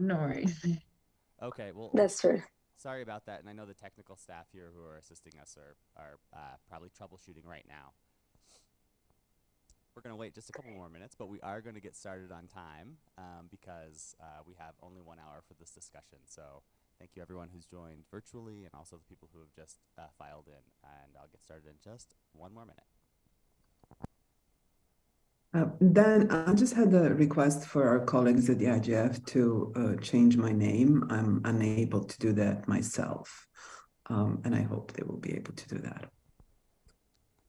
no worries. Okay, well, That's true. sorry about that, and I know the technical staff here who are assisting us are, are uh, probably troubleshooting right now. We're going to wait just a couple more minutes, but we are going to get started on time um, because uh, we have only one hour for this discussion. So thank you everyone who's joined virtually and also the people who have just uh, filed in. And I'll get started in just one more minute. Uh, Dan, I just had a request for our colleagues at the IGF to uh, change my name. I'm unable to do that myself. Um, and I hope they will be able to do that.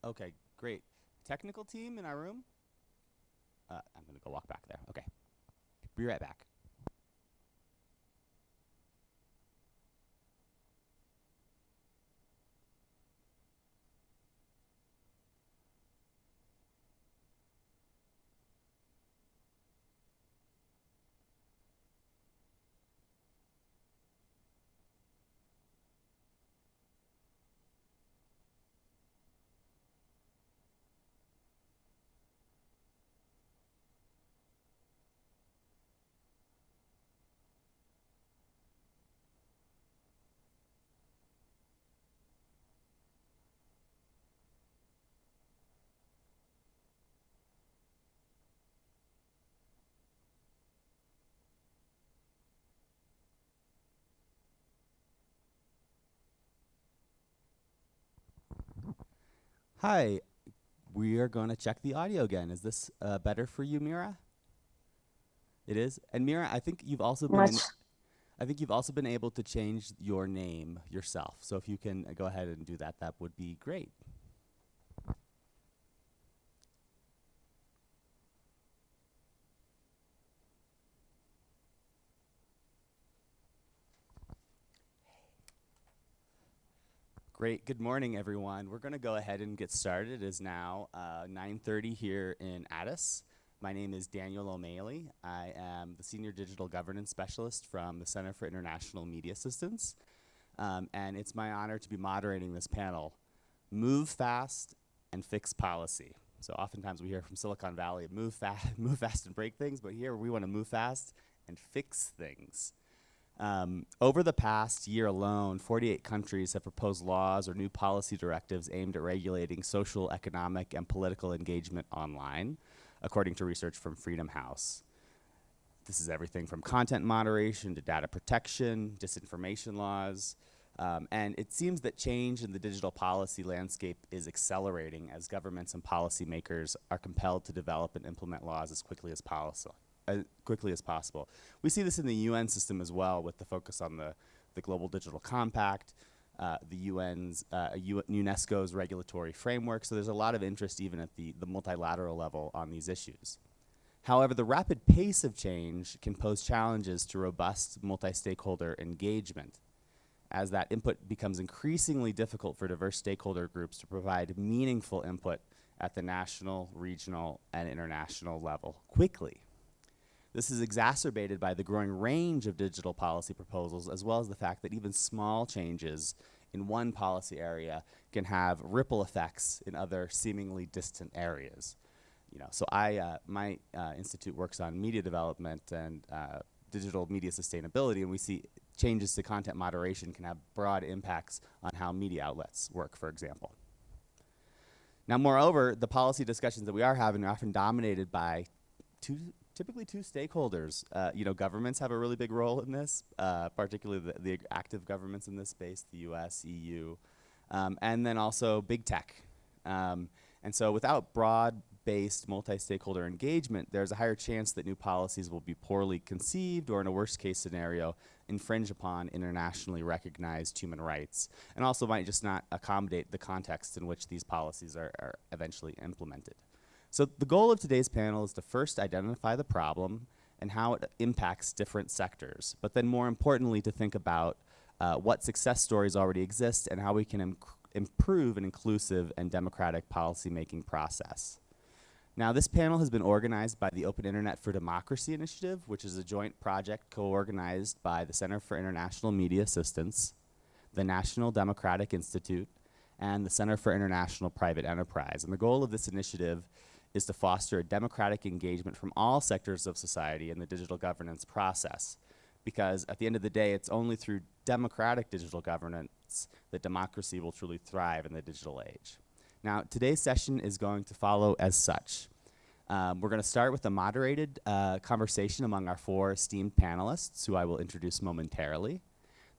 Okay, great. Technical team in our room? Uh, I'm going to go walk back there. Okay. Be right back. Hi, we are going to check the audio again. Is this uh, better for you, Mira? It is. And Mira, I think you've also been. Much. I think you've also been able to change your name yourself. So if you can uh, go ahead and do that, that would be great. Great. Good morning, everyone. We're going to go ahead and get started. It is now uh, 9.30 here in Addis. My name is Daniel O'Malley. I am the Senior Digital Governance Specialist from the Center for International Media Assistance. Um, and it's my honor to be moderating this panel, Move Fast and Fix Policy. So oftentimes we hear from Silicon Valley, move, fa move fast and break things, but here we want to move fast and fix things. Um, over the past year alone, 48 countries have proposed laws or new policy directives aimed at regulating social, economic, and political engagement online, according to research from Freedom House. This is everything from content moderation to data protection, disinformation laws, um, and it seems that change in the digital policy landscape is accelerating as governments and policymakers are compelled to develop and implement laws as quickly as possible as quickly as possible. We see this in the UN system as well with the focus on the, the Global Digital Compact, uh, the UN's, uh, UNESCO's regulatory framework, so there's a lot of interest even at the, the multilateral level on these issues. However, the rapid pace of change can pose challenges to robust multi-stakeholder engagement as that input becomes increasingly difficult for diverse stakeholder groups to provide meaningful input at the national, regional, and international level quickly. This is exacerbated by the growing range of digital policy proposals, as well as the fact that even small changes in one policy area can have ripple effects in other seemingly distant areas. You know, so I, uh, my uh, institute works on media development and uh, digital media sustainability, and we see changes to content moderation can have broad impacts on how media outlets work, for example. Now, moreover, the policy discussions that we are having are often dominated by two typically two stakeholders. Uh, you know, governments have a really big role in this, uh, particularly the, the, active governments in this space, the US, EU, um, and then also big tech. Um, and so without broad-based multi-stakeholder engagement, there's a higher chance that new policies will be poorly conceived or in a worst case scenario, infringe upon internationally recognized human rights, and also might just not accommodate the context in which these policies are, are eventually implemented. So the goal of today's panel is to first identify the problem and how it impacts different sectors, but then more importantly to think about uh, what success stories already exist and how we can improve an inclusive and democratic policymaking process. Now this panel has been organized by the Open Internet for Democracy Initiative, which is a joint project co-organized by the Center for International Media Assistance, the National Democratic Institute, and the Center for International Private Enterprise. And the goal of this initiative is to foster a democratic engagement from all sectors of society in the digital governance process. because at the end of the day, it's only through democratic digital governance that democracy will truly thrive in the digital age. Now, today's session is going to follow as such. Um, we're going to start with a moderated uh, conversation among our four esteemed panelists, who I will introduce momentarily.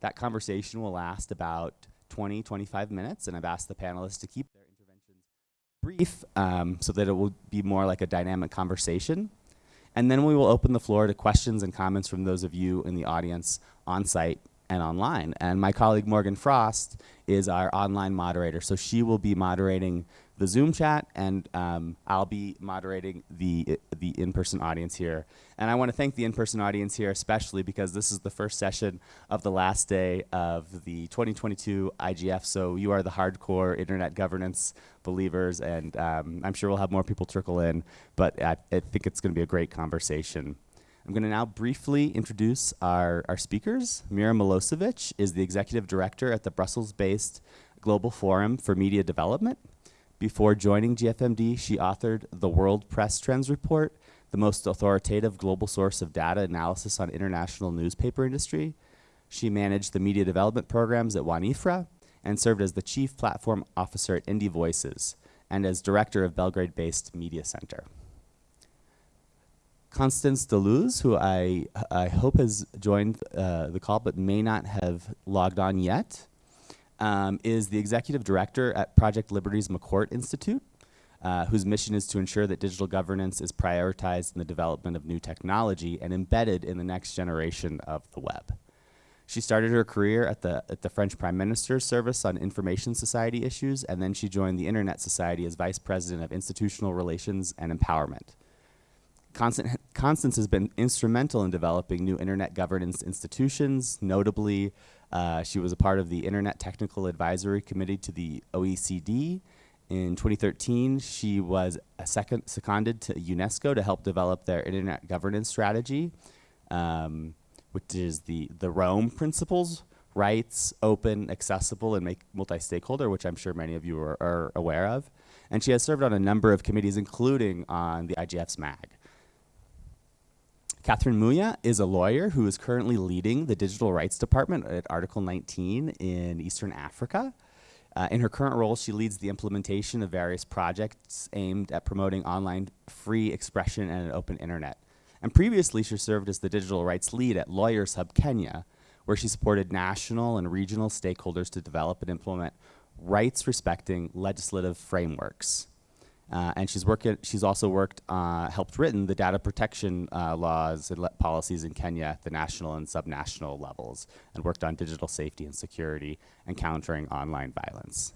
That conversation will last about 20, 25 minutes, and I've asked the panelists to keep brief um, so that it will be more like a dynamic conversation. And then we will open the floor to questions and comments from those of you in the audience on site and online. And my colleague Morgan Frost is our online moderator. So she will be moderating the Zoom chat and um, I'll be moderating the, the in-person audience here. And I wanna thank the in-person audience here especially because this is the first session of the last day of the 2022 IGF. So you are the hardcore internet governance believers and um, I'm sure we'll have more people trickle in, but I, I think it's gonna be a great conversation. I'm going to now briefly introduce our, our speakers. Mira Milosevic is the executive director at the Brussels-based Global Forum for Media Development. Before joining GFMD, she authored the World Press Trends Report, the most authoritative global source of data analysis on international newspaper industry. She managed the media development programs at WAN-IFRA and served as the chief platform officer at Indie Voices and as director of Belgrade-based Media Center. Constance de Leusse, who I, I hope has joined uh, the call but may not have logged on yet, um, is the executive director at Project Liberty's McCourt Institute, uh, whose mission is to ensure that digital governance is prioritized in the development of new technology and embedded in the next generation of the web. She started her career at the, at the French Prime Minister's Service on Information Society issues, and then she joined the Internet Society as Vice President of Institutional Relations and Empowerment. Constance has been instrumental in developing new internet governance institutions. Notably, uh, she was a part of the Internet Technical Advisory Committee to the OECD. In 2013, she was second, seconded to UNESCO to help develop their internet governance strategy, um, which is the, the ROAM principles, rights, open, accessible, and make multi-stakeholder, which I'm sure many of you are, are aware of. And she has served on a number of committees, including on the IGF's MAG. Catherine Muya is a lawyer who is currently leading the digital rights department at Article 19 in Eastern Africa. Uh, in her current role, she leads the implementation of various projects aimed at promoting online free expression and an open internet. And previously, she served as the digital rights lead at Lawyers Hub Kenya, where she supported national and regional stakeholders to develop and implement rights respecting legislative frameworks. Uh, and she's working. She's also worked, uh, helped written the data protection uh, laws and policies in Kenya at the national and subnational levels, and worked on digital safety and security and countering online violence.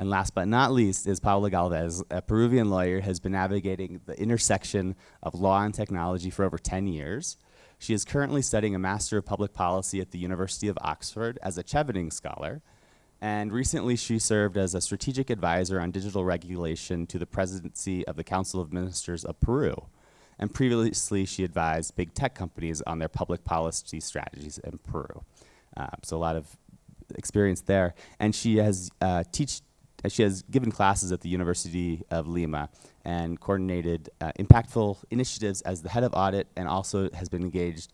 And last but not least is Paula Galvez, a Peruvian lawyer, has been navigating the intersection of law and technology for over 10 years. She is currently studying a Master of Public Policy at the University of Oxford as a Chevening Scholar, and recently she served as a strategic advisor on digital regulation to the presidency of the Council of Ministers of Peru. And previously she advised big tech companies on their public policy strategies in Peru. Uh, so a lot of experience there. And she has uh, teach, she has given classes at the University of Lima and coordinated uh, impactful initiatives as the head of audit and also has been engaged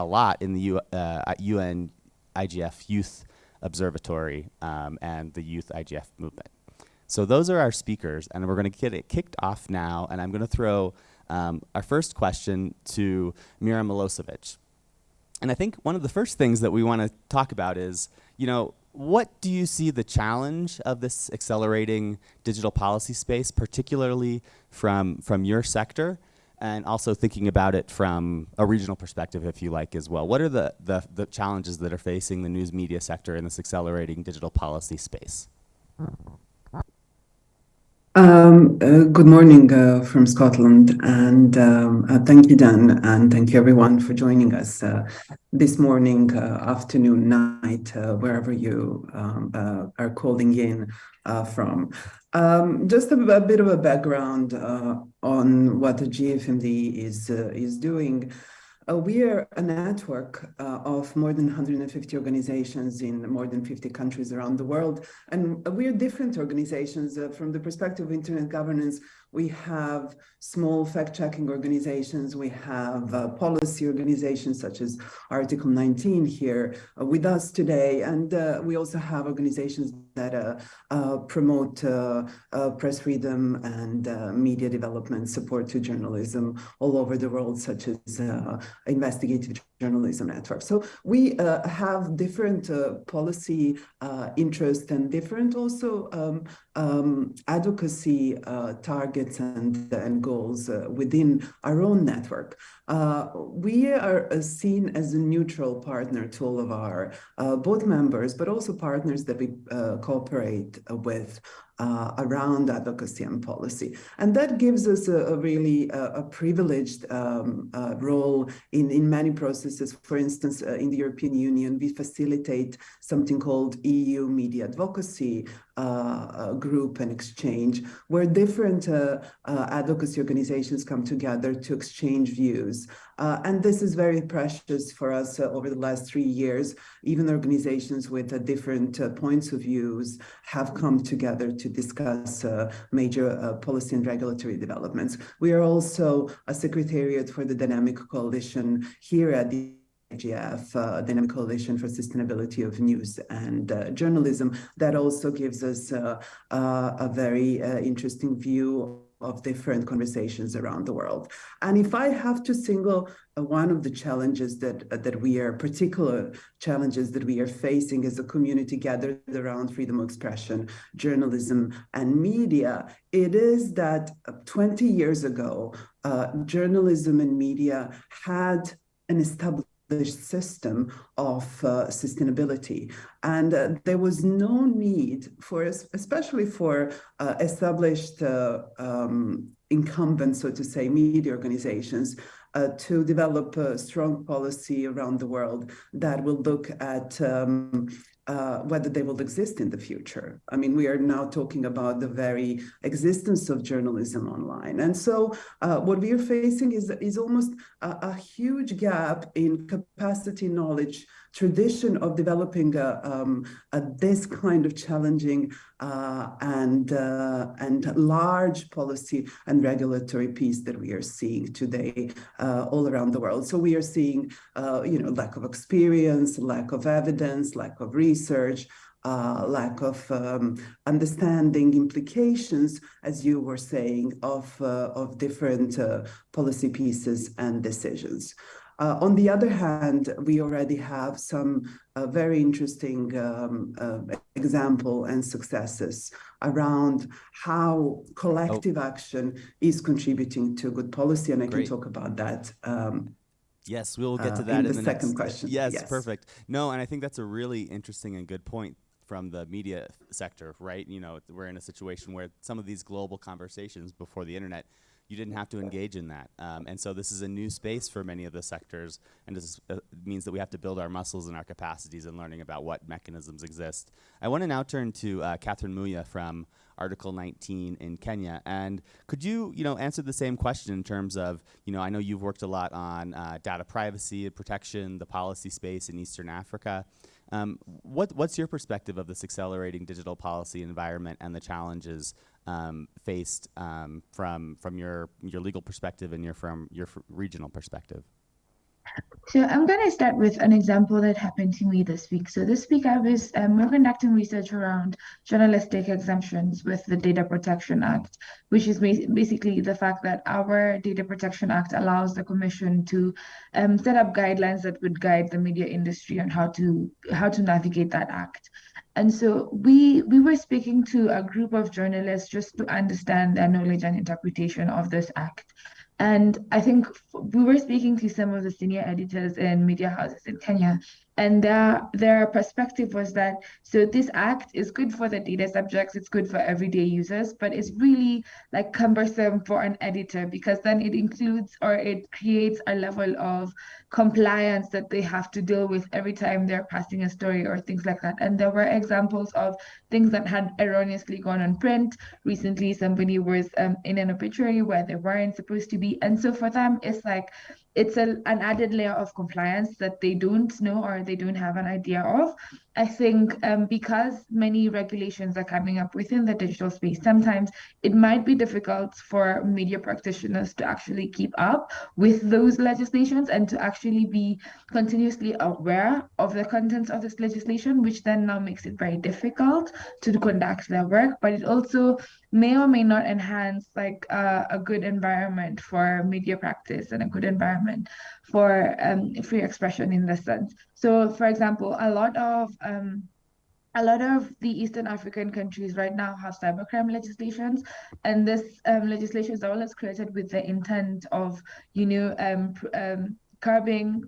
a lot in the U, uh, UN IGF youth Observatory um, and the Youth IGF movement. So those are our speakers, and we're going to get it kicked off now, and I'm going to throw um, our first question to Mira Milosevic. And I think one of the first things that we want to talk about is, you know, what do you see the challenge of this accelerating digital policy space, particularly from, from your sector? And also thinking about it from a regional perspective, if you like, as well. What are the, the, the challenges that are facing the news media sector in this accelerating digital policy space? Hmm. Um, uh, good morning uh, from Scotland, and um, uh, thank you, Dan, and thank you everyone for joining us uh, this morning, uh, afternoon, night, uh, wherever you um, are calling in from. Um, just a, a, bit of a background on what the GFMD is is doing. Uh, we are a network uh, of more than 150 organizations in more than 50 countries around the world. And we are different organizations uh, from the perspective of internet governance. We have small fact-checking organizations, we have uh, policy organizations such as Article 19 here uh, with us today, and uh, we also have organizations that uh, uh, promote uh, press freedom and media development, support to journalism all over the world, such as investigative journalism network. So we have different policy interests and different also um, um, advocacy targets and, and goals within our own network. Uh, we are uh, seen as a neutral partner to all of our uh, both members, but also partners that we uh, cooperate with uh, around advocacy and policy. And that gives us a, a really uh, a privileged um, uh, role in, in many processes. For instance, uh, in the European Union, we facilitate something called EU Media Advocacy uh, Group and Exchange, where different uh, advocacy organizations come together to exchange views. And this is very precious for us over the last three years. Even organizations with different points of views have come together to discuss uh, major uh, policy and regulatory developments. We are also a secretariat for the Dynamic Coalition here at the IGF, uh, Dynamic Coalition for Sustainability of News and uh, Journalism. That also gives us uh, uh a very uh, interesting view of different conversations around the world. And if I have to single uh, one of the challenges that uh, that we are particular challenges that we are facing as a community gathered around freedom of expression, journalism, and media, it is that uh, 20 years ago, uh, journalism and media had an established system of uh, sustainability. And uh, there was no need for, especially for uh, established uh, um, incumbents, so to say, media organizations, uh, to develop a strong policy around the world that will look at um, uh, whether they will exist in the future. I mean, we are now talking about the very existence of journalism online. And so uh, what we are facing is, is almost a, a huge gap in capacity, knowledge, tradition of developing a, um, a, this kind of challenging uh, and uh, and large policy and regulatory piece that we are seeing today uh, all around the world. So we are seeing, uh, you know, lack of experience, lack of evidence, lack of research, uh, lack of um, understanding implications, as you were saying, of, uh, of different uh, policy pieces and decisions. Uh, on the other hand, we already have some uh, very interesting um, uh, example and successes around how collective oh. action is contributing to good policy, and I Great. can talk about that um, Yes, we will get to uh, that in, in the, the second next, question. Yes, yes, perfect. No, and I think that's a really interesting and good point from the media sector, right? You know, we're in a situation where some of these global conversations before the internet you didn't have to engage in that. Um, and so this is a new space for many of the sectors, and this uh, means that we have to build our muscles and our capacities in learning about what mechanisms exist. I want to now turn to uh, Catherine Muya from Article 19 in Kenya. And could you, you know, answer the same question in terms of, you know, I know you've worked a lot on uh, data privacy and protection, the policy space in Eastern Africa. Um, what, what's your perspective of this accelerating digital policy environment and the challenges um, faced um, from from your your legal perspective and your from your regional perspective? So I'm going to start with an example that happened to me this week. So this week I was um, we're conducting research around journalistic exemptions with the Data Protection Act, which is basically the fact that our Data Protection Act allows the Commission to um, set up guidelines that would guide the media industry on how to how to navigate that act. And so we we were speaking to a group of journalists just to understand their knowledge and interpretation of this act. And I think we were speaking to some of the senior editors in media houses in Kenya, and their their perspective was that so this act is good for the data subjects it's good for everyday users but it's really like cumbersome for an editor because then it includes or it creates a level of compliance that they have to deal with every time they're passing a story or things like that. And there were examples of things that had erroneously gone on print. Recently somebody was um, in an obituary where they weren't supposed to be. And so for them it's like it's a, an added layer of compliance that they don't know or they don't have an idea of. I think um, because many regulations are coming up within the digital space, sometimes it might be difficult for media practitioners to actually keep up with those legislations and to actually be continuously aware of the contents of this legislation, which then now makes it very difficult to conduct their work. But it also may or may not enhance like uh, a good environment for media practice and a good environment for um, free expression in this sense. So, for example, a lot of um, a lot of the Eastern African countries right now have cybercrime legislations, and this um, legislation is always created with the intent of, you know, um, um, curbing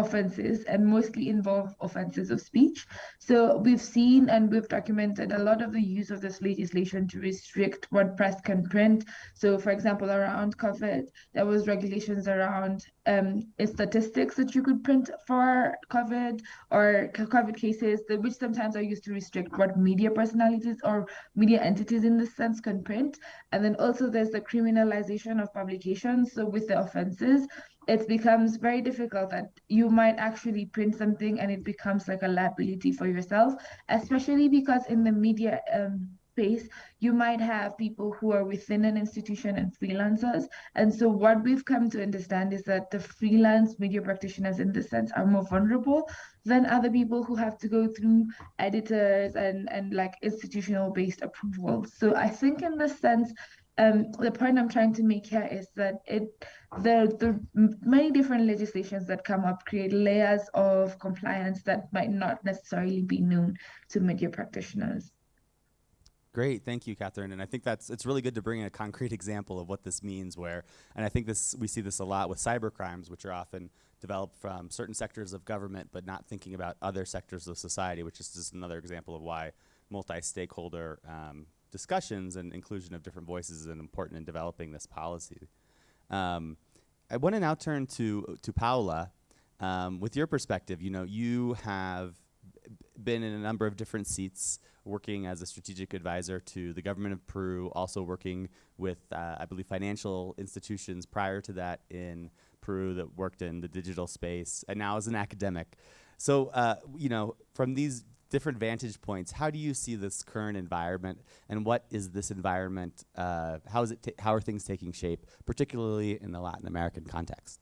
offenses and mostly involve offenses of speech. So we've seen and we've documented a lot of the use of this legislation to restrict what press can print. So for example, around COVID, there was regulations around um, statistics that you could print for COVID or COVID cases, which sometimes are used to restrict what media personalities or media entities in this sense can print. And then also there's the criminalization of publications. So with the offenses, it becomes very difficult that you might actually print something and it becomes like a liability for yourself, especially because in the media um, space, you might have people who are within an institution and freelancers. And so what we've come to understand is that the freelance media practitioners in this sense are more vulnerable than other people who have to go through editors and, and like institutional based approvals. So I think in this sense, um, the point I'm trying to make here is that it the the many different legislations that come up create layers of compliance that might not necessarily be known to media practitioners. Great, thank you, Catherine. And I think that's it's really good to bring a concrete example of what this means. Where, and I think this we see this a lot with cyber crimes, which are often developed from certain sectors of government, but not thinking about other sectors of society, which is just another example of why multi-stakeholder um, discussions and inclusion of different voices is important in developing this policy. Um, I want to now turn to to Paula. Um, with your perspective, you know, you have been in a number of different seats, working as a strategic advisor to the government of Peru, also working with, uh, I believe, financial institutions prior to that in Peru that worked in the digital space, and now as an academic. So, uh, you know, from these different vantage points, how do you see this current environment, and what is this environment? Uh, how is it? how are things taking shape, particularly in the Latin American context?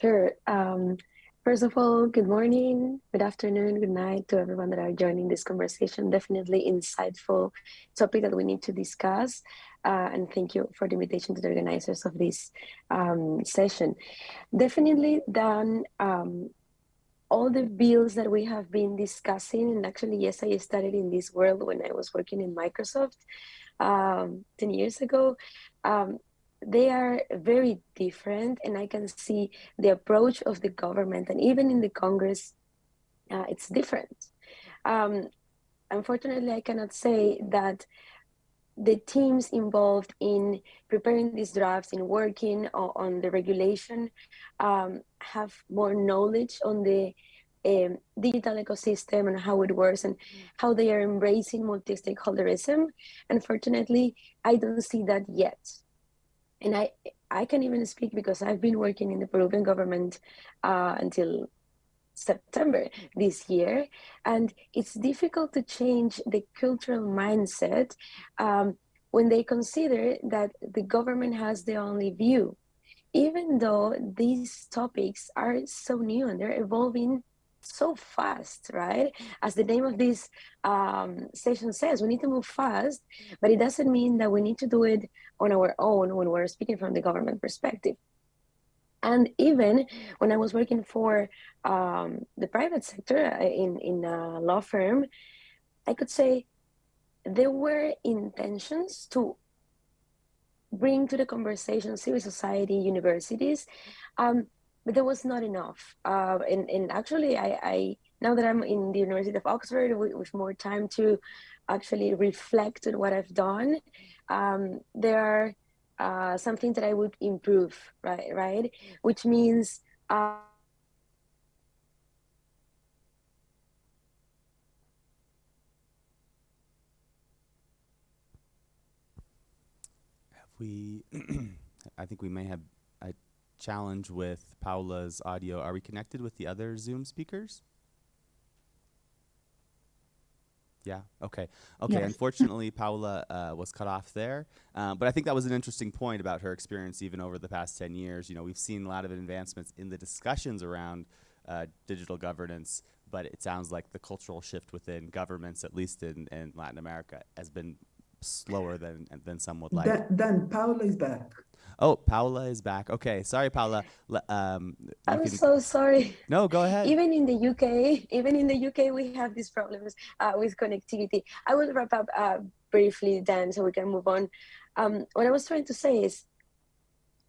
Sure. Um, first of all, good morning, good afternoon, good night to everyone that are joining this conversation. Definitely insightful topic that we need to discuss. Uh, and thank you for the invitation to the organizers of this um, session. Definitely done um, all the bills that we have been discussing, and actually, yes, I started in this world when I was working in Microsoft um, 10 years ago. Um, they are very different, and I can see the approach of the government and even in the Congress, uh, it's different. Um, unfortunately, I cannot say that the teams involved in preparing these drafts, in working on the regulation, um, have more knowledge on the um, digital ecosystem and how it works and how they are embracing multi-stakeholderism. Unfortunately, I don't see that yet. And I, I can even speak because I've been working in the Peruvian government uh, until September this year. And it's difficult to change the cultural mindset um, when they consider that the government has the only view. Even though these topics are so new and they're evolving so fast, right? As the name of this um, session says, we need to move fast, but it doesn't mean that we need to do it on our own when we're speaking from the government perspective. And even when I was working for um, the private sector uh, in, in a law firm, I could say there were intentions to bring to the conversation civil society, universities, um, but there was not enough. Uh, and, and actually, I, I now that I'm in the University of Oxford with, with more time to actually reflect on what I've done, um, there are uh, something that I would improve, right? Right, which means. Uh, We, I think we may have a challenge with Paula's audio. Are we connected with the other Zoom speakers? Yeah. Okay. Okay. Unfortunately, Paula uh, was cut off there, uh, but I think that was an interesting point about her experience, even over the past ten years. You know, we've seen a lot of advancements in the discussions around uh, digital governance, but it sounds like the cultural shift within governments, at least in, in Latin America, has been slower than than some would like. Dan, Dan, Paula is back. Oh, Paula is back. Okay, sorry, Paula. Um, I'm can- so sorry. no, go ahead. Even in the UK, even in the UK, we have these problems uh, with connectivity. I will wrap up uh, briefly, then, so we can move on. Um, what I was trying to say is,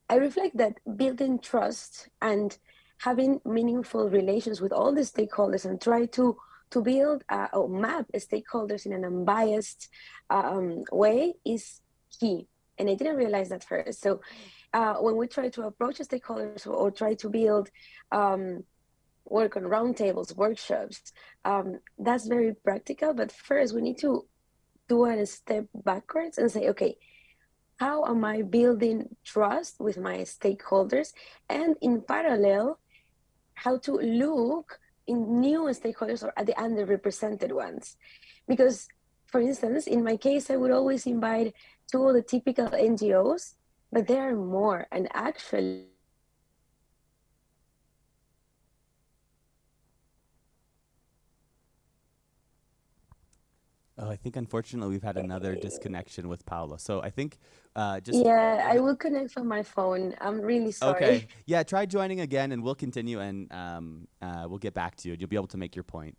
I reflect that building trust and having meaningful relations with all the stakeholders and try to to build uh, or map stakeholders in an unbiased um, way is key. And I didn't realize that first. So uh, when we try to approach stakeholders or, try to build um, work on roundtables, workshops, um, that's very practical. But first, we need to do a step backwards and say, okay, how am I building trust with my stakeholders? And in parallel, how to look in new stakeholders or at the underrepresented ones. Because, for instance, in my case, I would always invite of the typical NGOs, but there are more. And actually, Oh, I think unfortunately we've had another disconnection with Paula. So I think uh, just yeah, I will connect from my phone. I'm really sorry. okay. Yeah, try joining again, and we'll continue, and um, uh, we'll get back to you. You'll be able to make your point.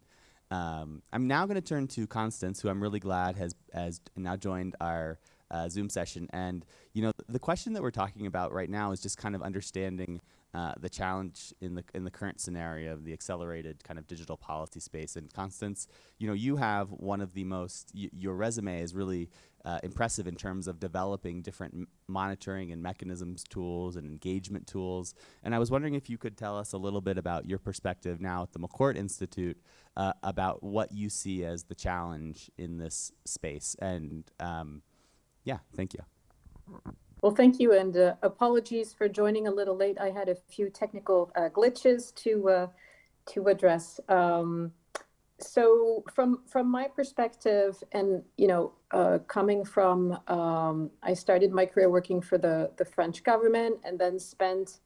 Um, I'm now going to turn to Constance, who I'm really glad has has now joined our uh, Zoom session. And you know, the question that we're talking about right now is just kind of understanding uh, the challenge in the in the current scenario of the accelerated kind of digital policy space. And Constance, you know, you have one of the most your resume is really uh, impressive in terms of developing different monitoring and mechanisms tools and engagement tools. And I was wondering if you could tell us a little bit about your perspective now at the McCourt Institute uh, about what you see as the challenge in this space. And um, yeah, thank you. Well, thank you, and uh, apologies for joining a little late. I had a few technical uh, glitches to uh, to address. Um, so, from from my perspective, and you know, uh, coming from, um, I started my career working for the the French government, and then spent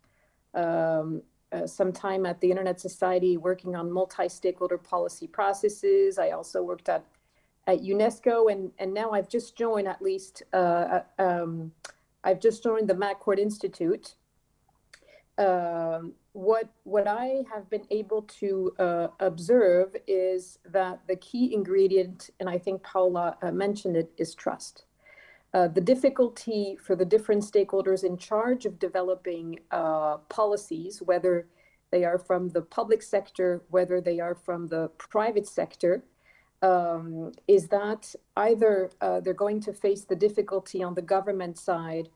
um, uh, some time at the Internet Society working on multi-stakeholder policy processes. I also worked at at UNESCO, and and now I've just joined at least. Uh, um, I've just joined the McCourt Institute. Um, what what I have been able to uh, observe is that the key ingredient, and I think Paula uh, mentioned it, is trust. Uh, the difficulty for the different stakeholders in charge of developing uh, policies, whether they are from the public sector, whether they are from the private sector, um, is that either uh, they're going to face the difficulty on the government side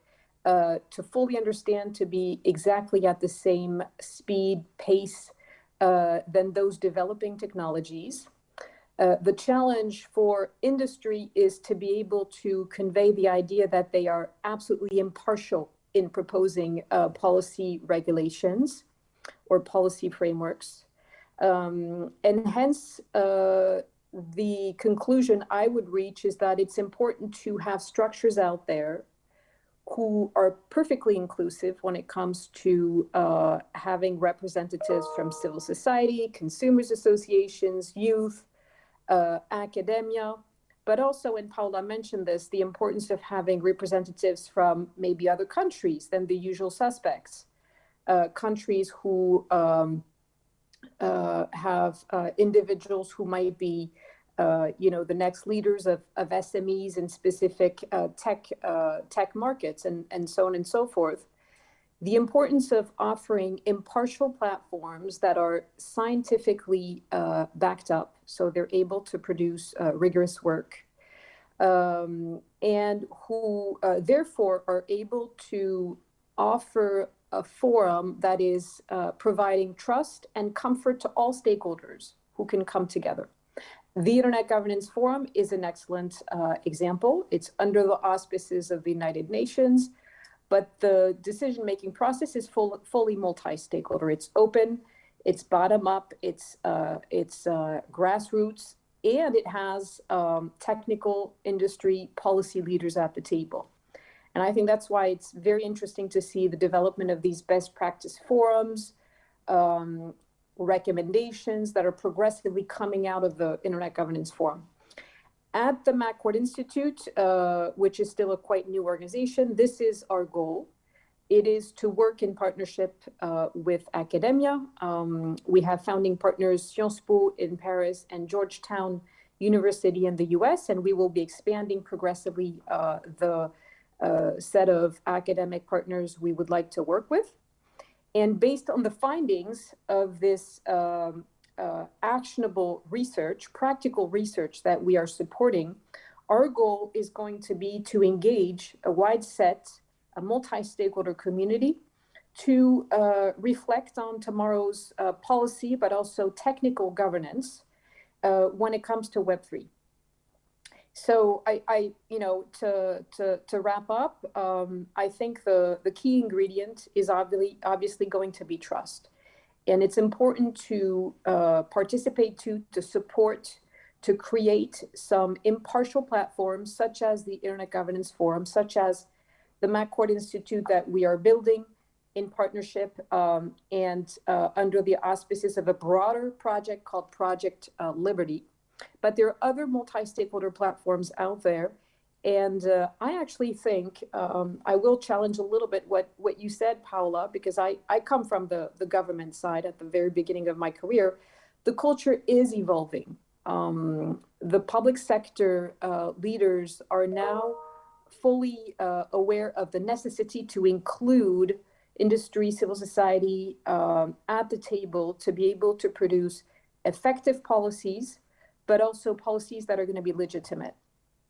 uh, to fully understand to be exactly at the same speed, pace uh, than those developing technologies. Uh, the challenge for industry is to be able to convey the idea that they are absolutely impartial in proposing uh, policy regulations or policy frameworks. Um, and hence, uh, the conclusion I would reach is that it's important to have structures out there who are perfectly inclusive when it comes to uh, having representatives from civil society, consumers associations, youth, uh, academia, but also, and Paula mentioned this, the importance of having representatives from maybe other countries than the usual suspects, uh, countries who um, uh, have uh, individuals who might be uh, you know, the next leaders of, of SMEs in specific uh, tech uh, tech markets and, and so on and so forth. The importance of offering impartial platforms that are scientifically uh, backed up, so they're able to produce uh, rigorous work, um, and who uh, therefore are able to offer a forum that is providing trust and comfort to all stakeholders who can come together The Internet Governance Forum is an excellent uh, example. It's under the auspices of the United Nations, but the decision-making process is full, fully multi-stakeholder. It's open, it's bottom-up, it's, uh, it's uh, grassroots, and it has um, technical industry policy leaders at the table. And I think that's why it's very interesting to see the development of these best practice forums, um, recommendations that are progressively coming out of the Internet Governance Forum. At the McCourt Institute, uh, which is still a quite new organization, this is our goal. It is to work in partnership uh, with academia. Um, we have founding partners Sciences Po in Paris and Georgetown University in the US, and we will be expanding progressively uh, the uh, set of academic partners we would like to work with. And based on the findings of this um, uh, actionable research, practical research that we are supporting, our goal is going to be to engage a wide set, a multi-stakeholder community to uh, reflect on tomorrow's uh, policy, but also technical governance uh, when it comes to Web3 so I, I, you know, to to to wrap up, um, I think the the key ingredient is obviously obviously going to be trust, and it's important to uh, participate to to support to create some impartial platforms such as the Internet Governance Forum, such as the McCourt Institute that we are building in partnership um, and uh, under the auspices of a broader project called Project uh, Liberty but there are other multi-stakeholder platforms out there. And uh, I actually think um, I will challenge a little bit what, what you said, Paula, because I, I come from the, the government side at the very beginning of my career. The culture is evolving. Um, the public sector uh, leaders are now fully uh, aware of the necessity to include industry, civil society um, at the table to be able to produce effective policies but also policies that are going to be legitimate.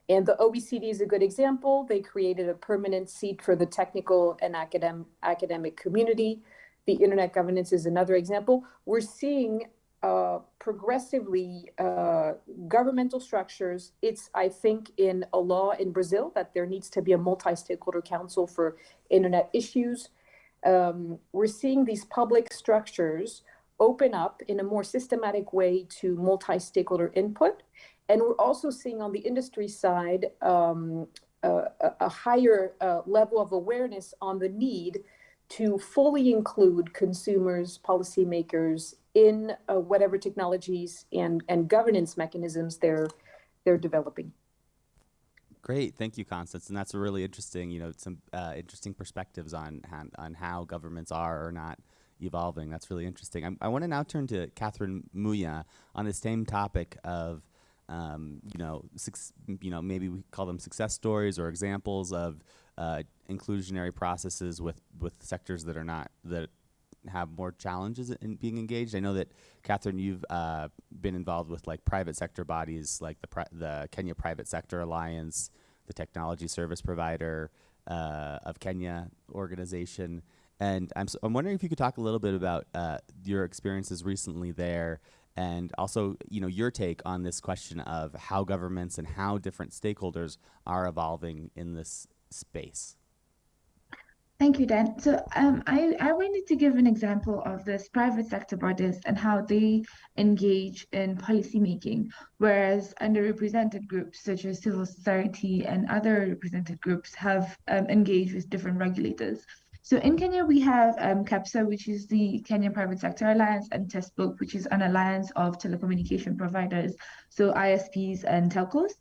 And the OECD is a good example. They created a permanent seat for the technical and academic, academic community. The internet governance is another example. We're seeing uh, progressively uh, governmental structures. It's, I think, in a law in Brazil that there needs to be a multi-stakeholder council for internet issues. Um, we're seeing these public structures open up in a more systematic way to multi-stakeholder input. And we're also seeing on the industry side um, a, a, higher uh, level of awareness on the need to fully include consumers, policymakers in uh, whatever technologies and, and governance mechanisms they're, they're developing. Great, thank you, Constance. And that's a really interesting, you know, some uh, interesting perspectives on, on how governments are or not evolving. That's really interesting. I'm, i want to now turn to Catherine Muya on the same topic of, um, you know, you know, maybe we call them success stories or examples of uh, inclusionary processes with with sectors that are not that have more challenges in being engaged. I know that Catherine, you've uh, been involved with like private sector bodies like the the Kenya Private Sector Alliance, the Technology Service Provider uh, of Kenya organization. And I'm, so, I'm wondering if you could talk a little bit about uh, your experiences recently there and also you know your take on this question of how governments and how different stakeholders are evolving in this space. Thank you, Dan. So um, I, I wanted to give an example of this private sector bodies and how they engage in policymaking, whereas underrepresented groups such as civil society and other represented groups have um, engaged with different regulators. So in Kenya, we have um, KEPSA, which is the Kenya Private Sector Alliance, and TESPOK, which is an alliance of telecommunication providers, so ISPs and telcos.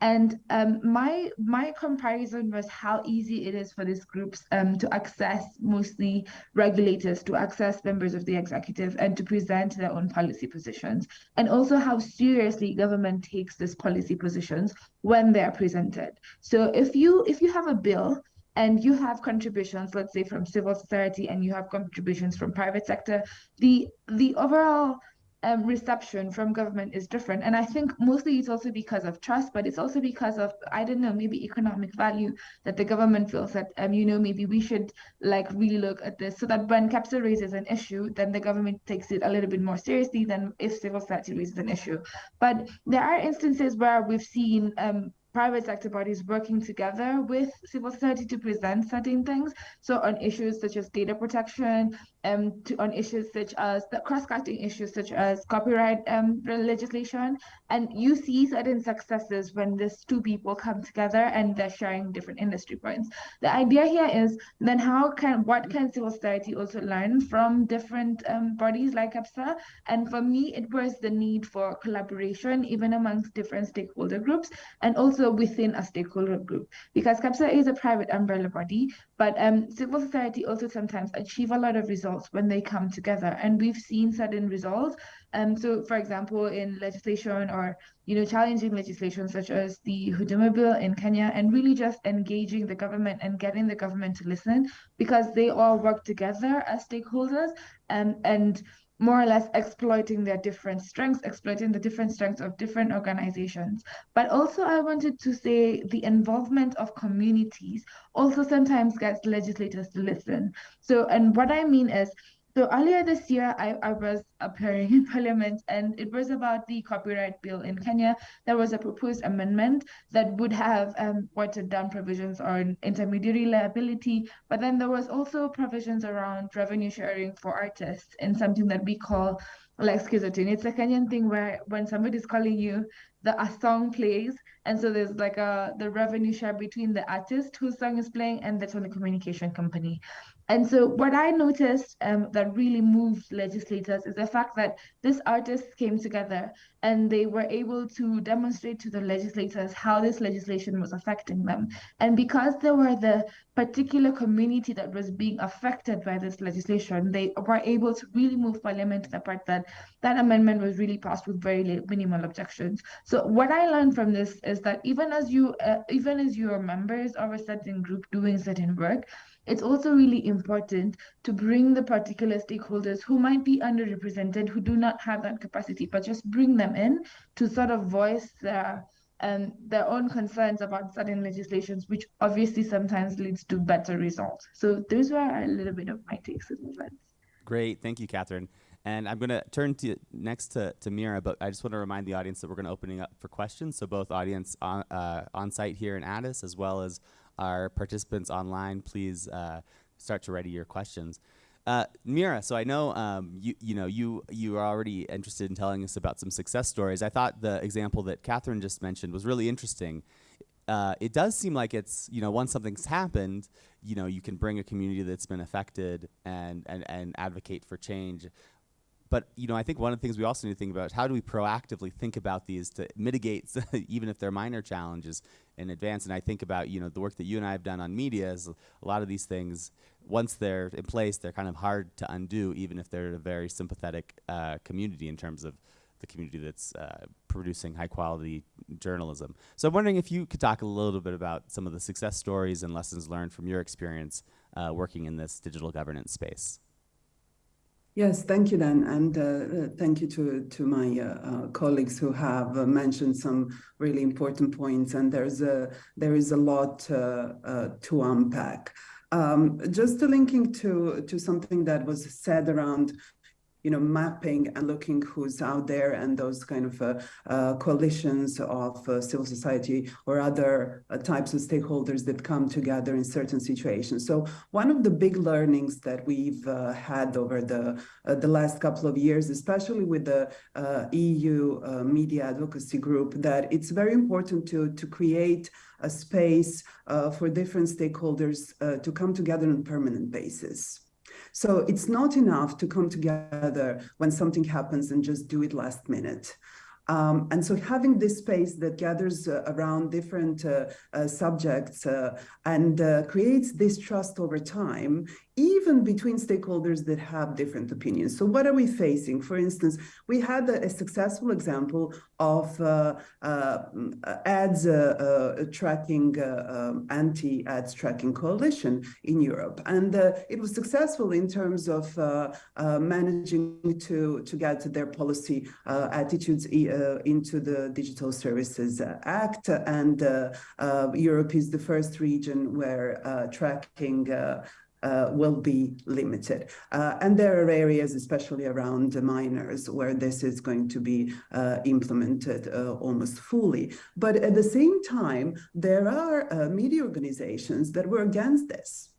And um, my my comparison was how easy it is for these groups um, to access mostly regulators, to access members of the executive, and to present their own policy positions, and also how seriously government takes these policy positions when they are presented. So if you if you have a bill and you have contributions, let's say from civil society, and you have contributions from private sector, the the overall um, reception from government is different. And I think mostly it's also because of trust, but it's also because of, I don't know, maybe economic value that the government feels that, um, you know, maybe we should like really look at this so that when KEPSA raises an issue, then the government takes it a little bit more seriously than if civil society raises an issue. But there are instances where we've seen um, private sector bodies working together with civil society to present certain things. So on issues such as data protection, um, to, on issues such as the cross-cutting issues such as copyright um, legislation, and you see certain successes when these two people come together and they're sharing different industry points. The idea here is then how can what can civil society also learn from different um, bodies like KEPSA? And for me, it was the need for collaboration even amongst different stakeholder groups and also within a stakeholder group because KEPSA is a private umbrella body, but um, civil society also sometimes achieve a lot of results when they come together, and we've seen certain results. Um, so, for example, in legislation or you know challenging legislation such as the Huduma bill in Kenya, and really just engaging the government and getting the government to listen because they all work together as stakeholders, um, and more or less exploiting their different strengths, exploiting the different strengths of different organizations. But also, I wanted to say the involvement of communities also sometimes gets legislators to listen. So, and what I mean is, so earlier this year, I, I was appearing in parliament and it was about the copyright bill in Kenya. There was a proposed amendment that would have um, watered down provisions on intermediary liability, but then there was also provisions around revenue sharing for artists in something that we call like skiza tune. It's a Kenyan thing where when somebody's calling you, the a song plays, and so there's like a the revenue share between the artist whose song is playing and the telecommunication company. And so what I noticed um, that really moved legislators is the fact that these artists came together and they were able to demonstrate to the legislators how this legislation was affecting them. And because they were the particular community that was being affected by this legislation, they were able to really move parliament to the part that that amendment was really passed with very minimal objections. So what I learned from this is that even as you, uh, even as you are members of a certain group doing certain work, it's also really important to bring the particular stakeholders who might be underrepresented, who do not have that capacity, but just bring them in to sort of voice their um, their own concerns about certain legislations, which obviously sometimes leads to better results. So those were a little bit of my takes on events. Great, thank you, Catherine. And I'm going to turn to next to, to Mira, but I just want to remind the audience that we're going to opening up for questions. So both audience on, uh, on site here in Addis, as well as our participants online, please uh, start to ready your questions. Uh, Mira, so I know um, you you know you you are already interested in telling us about some success stories. I thought the example that Catherine just mentioned was really interesting. Uh, it does seem like it's you know once something's happened, you know you can bring a community that's been affected and and and advocate for change. But you know, I think one of the things we also need to think about is how do we proactively think about these to mitigate, even if they're minor challenges, in advance. And I think about you know the work that you and I have done on media is a lot of these things. Once they're in place, they're kind of hard to undo, even if they're a very sympathetic uh, community in terms of the community that's uh, producing high quality journalism. So I'm wondering if you could talk a little bit about some of the success stories and lessons learned from your experience uh, working in this digital governance space. Yes, thank you, Dan, and uh, uh, thank you to to my uh, uh colleagues who have uh, mentioned some really important points. And there's a there is a lot uh, to unpack. Um, just linking to to something that was said around you know, mapping and looking who's out there and those kind of uh, uh, coalitions of uh, civil society or other uh, types of stakeholders that come together in certain situations. So one of the big learnings that we've uh, had over the uh, the last couple of years, especially with the EU media advocacy group, that it's very important to to create a space for different stakeholders to come together on a permanent basis. So it's not enough to come together when something happens and just do it last minute. Um, and so having this space that gathers uh, around different uh, uh, subjects uh, and uh, creates this trust over time, even between stakeholders that have different opinions. So what are we facing? For instance, we had a, a successful example of uh, uh, ads uh, uh tracking, uh, um, anti-ads tracking coalition in Europe. And uh, it was successful in terms of managing to, to get their policy attitudes into the Digital Services Act. And Europe is the first region where tracking uh, will be limited. Uh, and there are areas, especially around the minors, where this is going to be uh, implemented uh, almost fully. But at the same time, there are uh, media organizations that were against this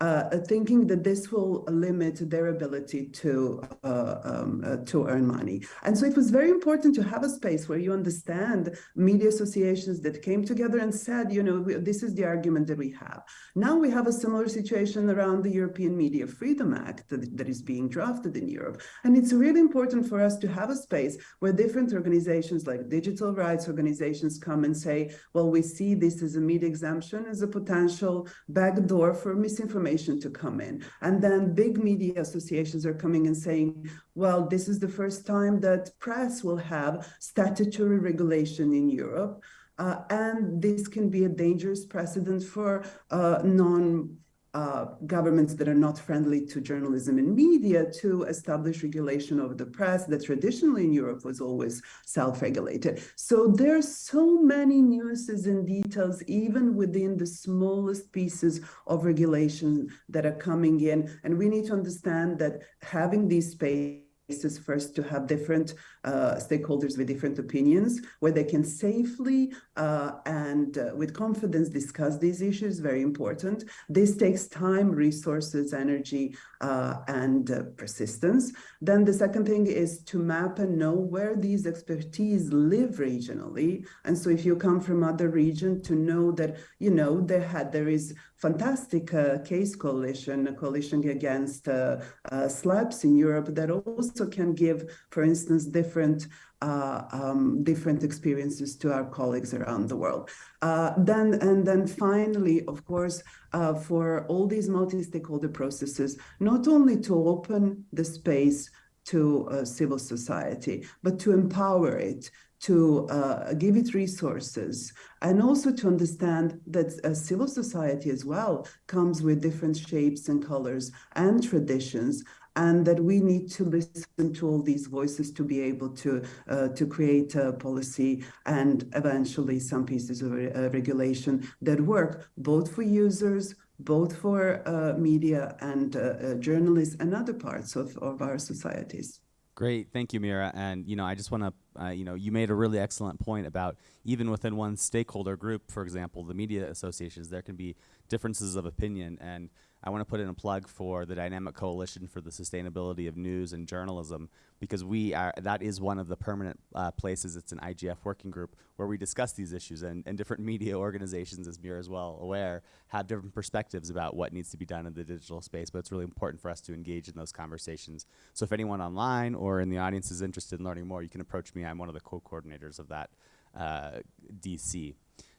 uh, thinking that this will limit their ability to uh, um, uh, to earn money. And so it was very important to have a space where you understand media associations that came together and said, you know, we, this is the argument that we have. Now we have a similar situation around the European Media Freedom Act that, that is being drafted in Europe. And it's really important for us to have a space where different organizations like digital rights organizations come and say, well, we see this as a media exemption as a potential backdoor for misinformation information to come in. And then big media associations are coming and saying, well, this is the first time that press will have statutory regulation in Europe. Uh, and this can be a dangerous precedent for uh, non uh, governments that are not friendly to journalism and media to establish regulation of the press that traditionally in Europe was always self-regulated. So there's so many nuances and details, even within the smallest pieces of regulation that are coming in. And we need to understand that having these spaces places first to have different uh, stakeholders with different opinions where they can safely uh, and uh, with confidence discuss these issues, very important. This takes time, resources, energy, uh, and uh, persistence. Then the second thing is to map and know where these expertise live regionally. And so if you come from other region to know that, you know, there had, there is fantastic uh, case coalition, a coalition against uh, uh, SLAPPs in Europe that also can give, for instance, different uh, um, different experiences to our colleagues around the world. Uh, then and then finally, of course, uh, for all these multi-stakeholder processes, not only to open the space to civil society, but to empower it, to uh, give it resources and also to understand that civil society as well comes with different shapes and colors and traditions and that we need to listen to all these voices to be able to uh, to create a policy and eventually some pieces of uh, regulation that work both for users both for uh, media and uh, uh, journalists and other parts of, of our societies. Great, thank you, Mira. And you know, I just want to, uh, you know, you made a really excellent point about even within one stakeholder group, for example, the media associations, there can be differences of opinion. And I want to put in a plug for the Dynamic Coalition for the Sustainability of News and Journalism because we are that is one of the permanent uh, places. It's an IGF working group where we discuss these issues, and, and different media organizations, as Mira is well aware, have different perspectives about what needs to be done in the digital space. But it's really important for us to engage in those conversations. So if anyone online or in the audience is interested in learning more, you can approach me. I'm one of the co-coordinators of that uh, DC.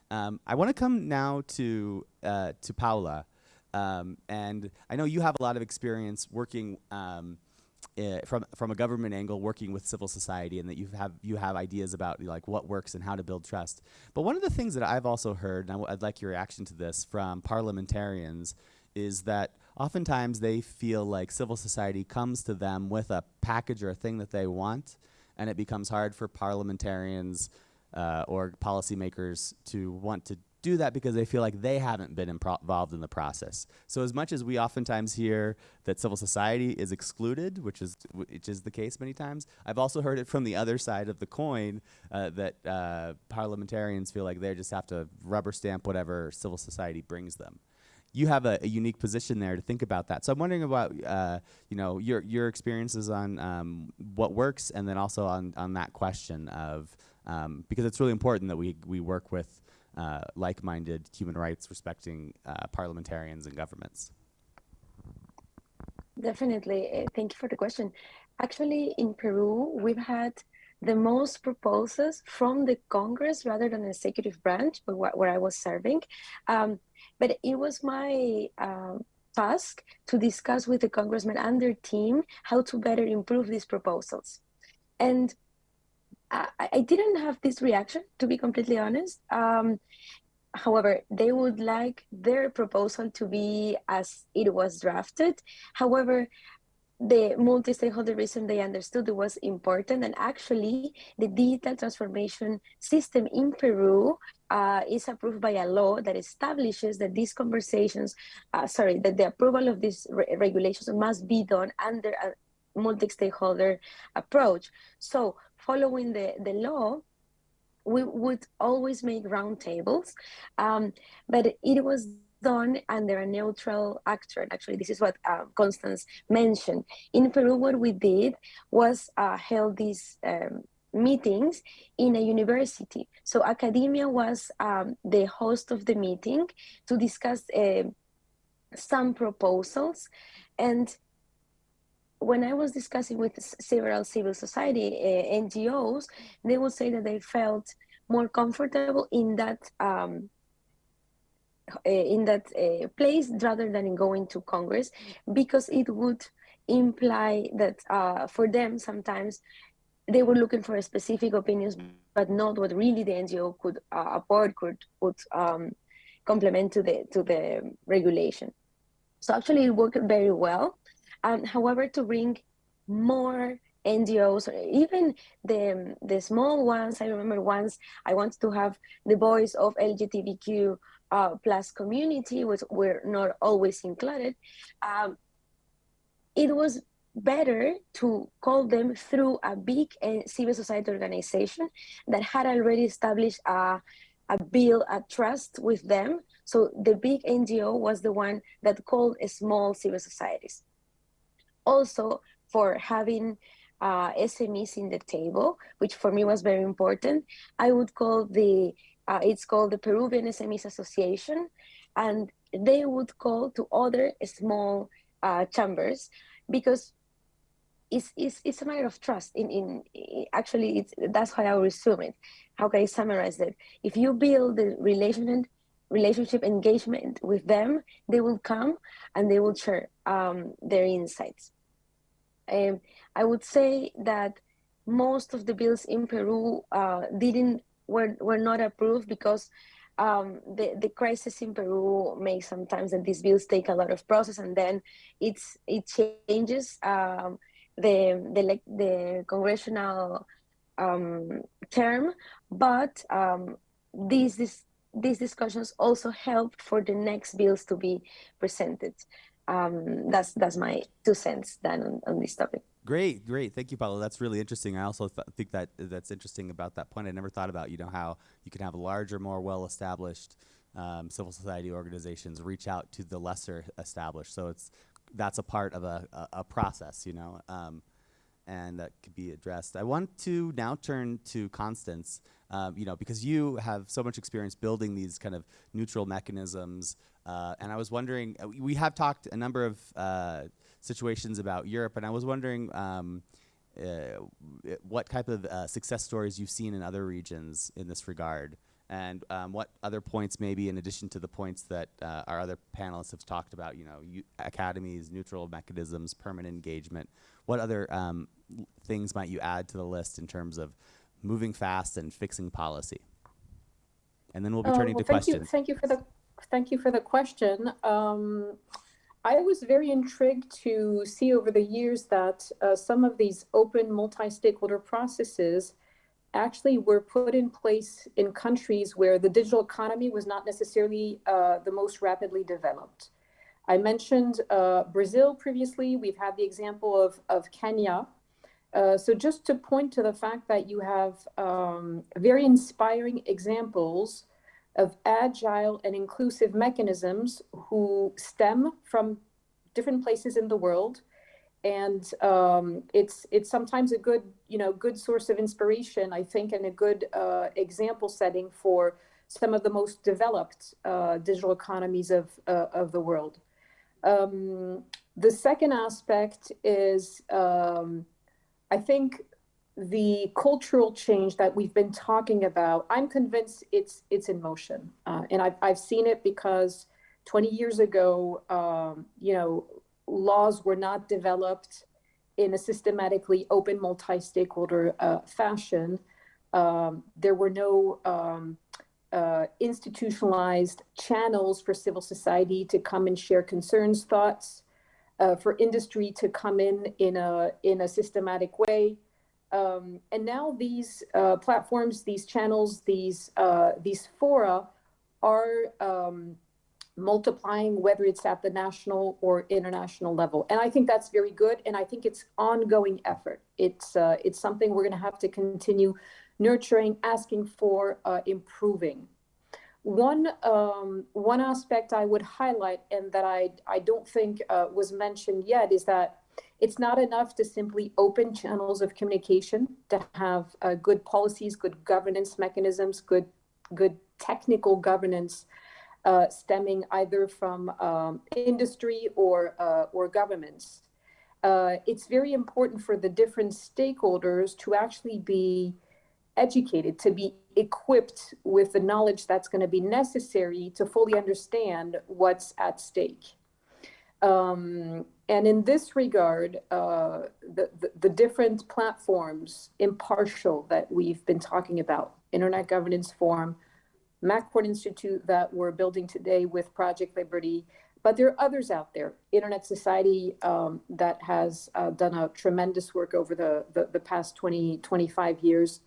Um, I want to come now to uh, to Paula. Um, and I know you have a lot of experience working um, uh, from from a government angle, working with civil society, and that you have you have ideas about like what works and how to build trust. But one of the things that I've also heard, and I'd like your reaction to this from parliamentarians, is that oftentimes they feel like civil society comes to them with a package or a thing that they want, and it becomes hard for parliamentarians uh, or policymakers to want to do that because they feel like they haven't been involved in the process. So as much as we oftentimes hear that civil society is excluded, which is which is the case many times, I've also heard it from the other side of the coin uh, that uh, parliamentarians feel like they just have to rubber stamp whatever civil society brings them. You have a, a unique position there to think about that. So I'm wondering about uh, you know your your experiences on um, what works, and then also on on that question of um, because it's really important that we we work with uh, like-minded human rights respecting uh, parliamentarians and governments? Definitely. Uh, thank you for the question. Actually, in Peru, we've had the most proposals from the Congress rather than the executive branch, where I was serving. Um, but it was my uh, task to discuss with the congressman and their team how to better improve these proposals. And I, I didn't have this reaction, to be completely honest. Um, however, they would like their proposal to be as it was drafted. However, the multi-stakeholder reason they understood it was important and actually the digital transformation system in Peru uh, is approved by a law that establishes that these conversations, uh, sorry, that the approval of these re regulations must be done under a multi-stakeholder approach. So following the, the law, we would always make roundtables, um, but it was done under a neutral actor. Actually, this is what uh, Constance mentioned. In Peru, what we did was uh, held these um, meetings in a university. So academia was um, the host of the meeting to discuss uh, some proposals. And when I was discussing with several civil society uh, NGOs, they would say that they felt more comfortable in that um, uh, in that uh, place rather than in going to Congress because it would imply that uh, for them sometimes they were looking for specific opinions but not what really the NGO could uh, afford could would um, complement to the to the regulation. So actually it worked very well. Um, however, to bring more NGOs, even the the small ones. I remember once I wanted to have the voice of LGBTQ uh, plus community, which were not always included, um, it was better to call them through a big uh, civil society organization that had already established a, a bill, a trust with them. So the big NGO was the one that called small civil societies. Also, for having uh, SMEs in the table, which for me was very important, I would call the uh, it's called the Peruvian SMEs Association, and they would call to other small uh, chambers because it's, it's, it's a matter of trust. In, in, actually, it's, that's how I resume it. How can I summarize it? If you build the relationship, relationship engagement with them, they will come and they will share um, their insights. Um, I would say that most of the bills in Peru uh, didn't were, were not approved because um, the, the crisis in Peru makes sometimes that these bills take a lot of process and then it's it changes um, the, the, the congressional um, term, but um, these, this, these discussions also help for the next bills to be presented. Um, that's, that's my two cents then on, on this topic. Great, great. Thank you, Paolo. That's really interesting. I also th think that that's interesting about that point. I never thought about, you know, how you can have larger, more well-established um, civil society organizations reach out to the lesser established. So it's that's a part of a, a, a process, you know, um, and that could be addressed. I want to now turn to Constance, um, you know, because you have so much experience building these kind of neutral mechanisms. Uh, and I was wondering, uh, we have talked a number of uh, situations about Europe, and I was wondering um, uh, what type of uh, success stories you've seen in other regions in this regard, and um, what other points, maybe in addition to the points that our other panelists have talked about, you know, academies, neutral mechanisms, permanent engagement. What other um, things might you add to the list in terms of moving fast and fixing policy? And then we'll be turning well, to thank questions. You, thank you for the thank you for the question. Um, I was very intrigued to see over the years that uh, some of these open multi-stakeholder processes actually were put in place in countries where the digital economy was not necessarily uh, the most rapidly developed. I mentioned uh, Brazil previously. We've had the example of, of Kenya. Uh, so just to point to the fact that you have um, very inspiring examples of agile and inclusive mechanisms who stem from different places in the world. And um, it's it's sometimes a good you know good source of inspiration, I think, and a good uh, example setting for some of the most developed uh, digital economies of uh, of the world. Um, the second aspect is, um, I think, the cultural change that we've been talking about, I'm convinced it's it's in motion, uh, and I've I've seen it because 20 years ago, um, you know, laws were not developed in a systematically open multi-stakeholder uh, fashion. Um, there were no um, uh, institutionalized channels for civil society to come and share concerns, thoughts, uh, for industry to come in in a in a systematic way. Um, and now these uh, platforms, these channels, these uh, these fora are um, multiplying, whether it's at the national or international level. And I think that's very good. And I think it's ongoing effort. It's uh, it's something we're going to have to continue nurturing, asking for, uh, improving. One um, one aspect I would highlight, and that I I don't think uh, was mentioned yet, is that it's not enough to simply open channels of communication to have uh, good policies, good governance mechanisms, good good technical governance uh, stemming either from um, industry or uh, or governments. Uh, it's very important for the different stakeholders to actually be educated, to be equipped with the knowledge that's going to be necessary to fully understand what's at stake. Um, and in this regard, uh, the, the, the, different platforms, impartial, that we've been talking about, Internet Governance Forum, McCourt Institute that we're building today with Project Liberty, but there are others out there. Internet Society um, that has uh, done a tremendous work over the, the, the past 20, 25 years.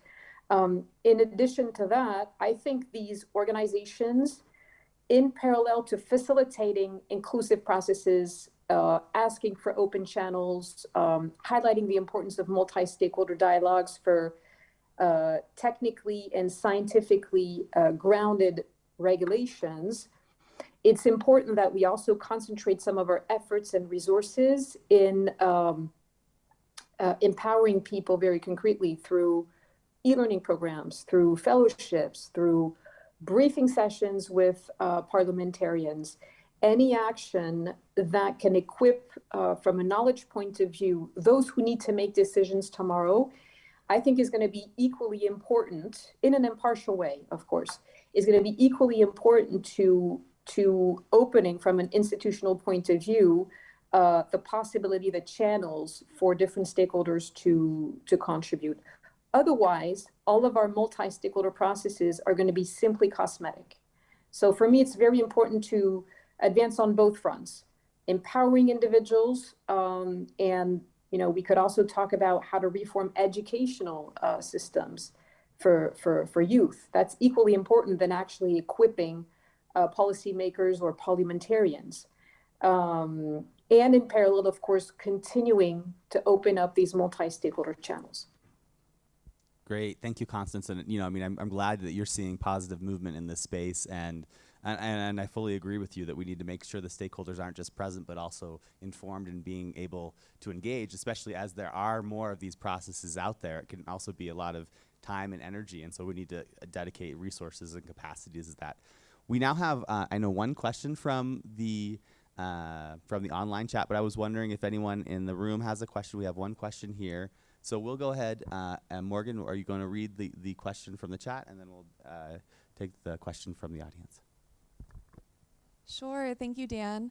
Um, in addition to that, I think these organizations, in parallel to facilitating inclusive processes, uh, asking for open channels, um, highlighting the importance of multi-stakeholder dialogues for uh, technically and scientifically uh, grounded regulations, it's important that we also concentrate some of our efforts and resources in um, uh, empowering people very concretely through e-learning programs, through fellowships, through briefing sessions with uh, parliamentarians, any action that can equip uh, from a knowledge point of view, those who need to make decisions tomorrow, I think is gonna be equally important in an impartial way, of course, is gonna be equally important to, to opening from an institutional point of view, uh, the possibility, the channels for different stakeholders to, to contribute. Otherwise, all of our multi-stakeholder processes are going to be simply cosmetic. So for me, it's very important to advance on both fronts, empowering individuals, um, and you know, we could also talk about how to reform educational uh, systems for, for, for youth. That's equally important than actually equipping uh, policymakers or parliamentarians. Um, and in parallel, of course, continuing to open up these multi-stakeholder channels. Great, thank you, Constance. And you know, I mean, I'm, I'm glad that you're seeing positive movement in this space, and, and and I fully agree with you that we need to make sure the stakeholders aren't just present, but also informed and being able to engage, especially as there are more of these processes out there. It can also be a lot of time and energy, and so we need to uh, dedicate resources and capacities to that. We now have, uh, I know, one question from the uh, from the online chat, but I was wondering if anyone in the room has a question. We have one question here. So we'll go ahead, uh, and Morgan, are you going to read the, the question from the chat, and then we'll uh, take the question from the audience? Sure, thank you, Dan.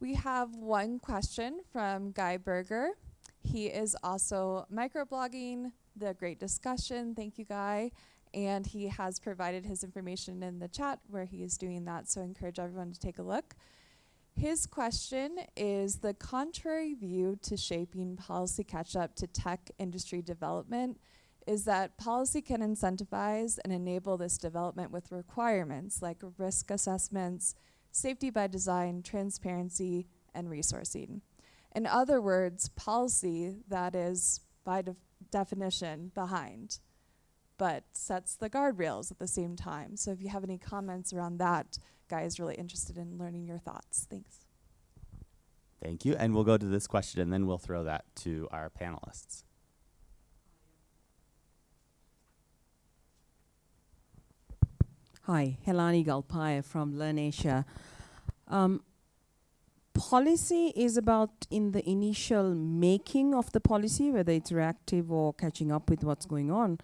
We have one question from Guy Berger. He is also microblogging the great discussion. Thank you, Guy. And he has provided his information in the chat where he is doing that, so I encourage everyone to take a look. His question is the contrary view to shaping policy catch up to tech industry development is that policy can incentivize and enable this development with requirements like risk assessments, safety by design, transparency, and resourcing. In other words, policy that is by de definition behind, but sets the guardrails at the same time. So if you have any comments around that, Guy is really interested in learning your thoughts. Thanks. Thank you. And we'll go to this question and then we'll throw that to our panelists. Hi, Helani Galpaya from LIRNEasia. Um, policy is about in the initial making of the policy, whether it's reactive or catching up with what's going on.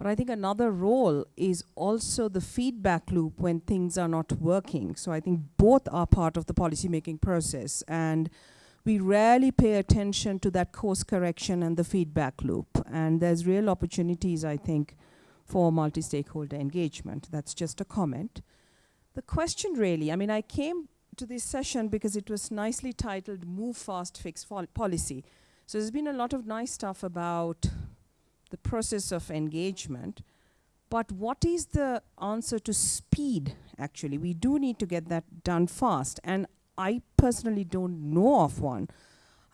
But I think another role is also the feedback loop when things are not working. So I think both are part of the policymaking process. And we rarely pay attention to that course correction and the feedback loop. And there's real opportunities, I think, for multi-stakeholder engagement. That's just a comment. The question really, I mean, I came to this session because it was nicely titled Move Fast, Fix Policy. So there's been a lot of nice stuff about the process of engagement. But what is the answer to speed, actually? We do need to get that done fast. And I personally don't know of one.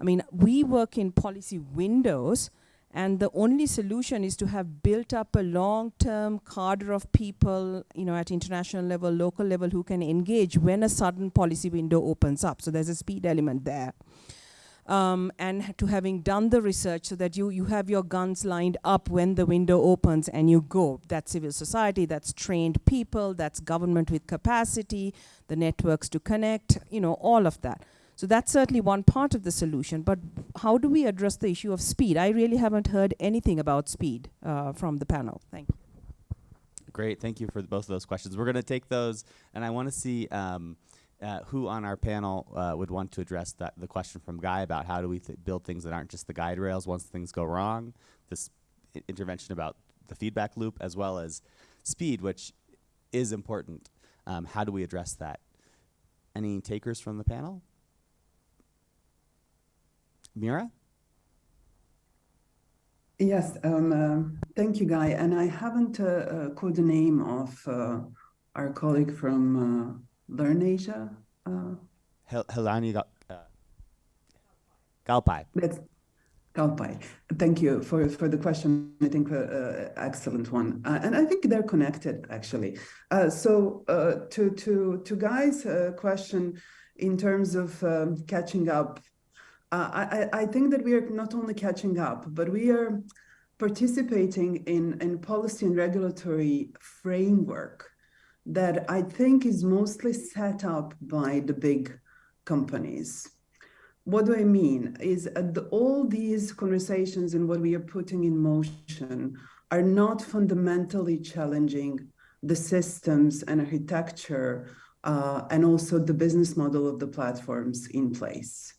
I mean, we work in policy windows, and the only solution is to have built up a long-term cadre of people, you know, at international level, local level, who can engage when a sudden policy window opens up. So there's a speed element there um, and to having done the research so that you, you have your guns lined up when the window opens and you go. That's civil society, that's trained people, that's government with capacity, the networks to connect, you know, all of that. So that's certainly one part of the solution, but how do we address the issue of speed? I really haven't heard anything about speed uh, from the panel. Thank you. Great, thank you for both of those questions. We're gonna take those, and I wanna see um, uh, who on our panel uh, would want to address that the question from Guy about how do we th build things that aren't just the guide rails once things go wrong, this intervention about the feedback loop as well as speed, which is important. Um, how do we address that? Any takers from the panel? Mira? Yes, um, uh, thank you, Guy. And I haven't uh, uh, called the name of our colleague from LIRNEasia. Uh, Helani uh, Galpai. That's Galpai. Thank you for, for the question. I think uh, uh, excellent one, uh, and I think they're connected actually. Uh, so uh, to to to Guy's uh, question in terms of um, catching up, I, I think that we are not only catching up, but we are participating in in policy and regulatory framework that I think is mostly set up by the big companies. What do I mean? Is the, all these conversations and what we are putting in motion are not fundamentally challenging the systems and architecture uh, and also the business model of the platforms in place.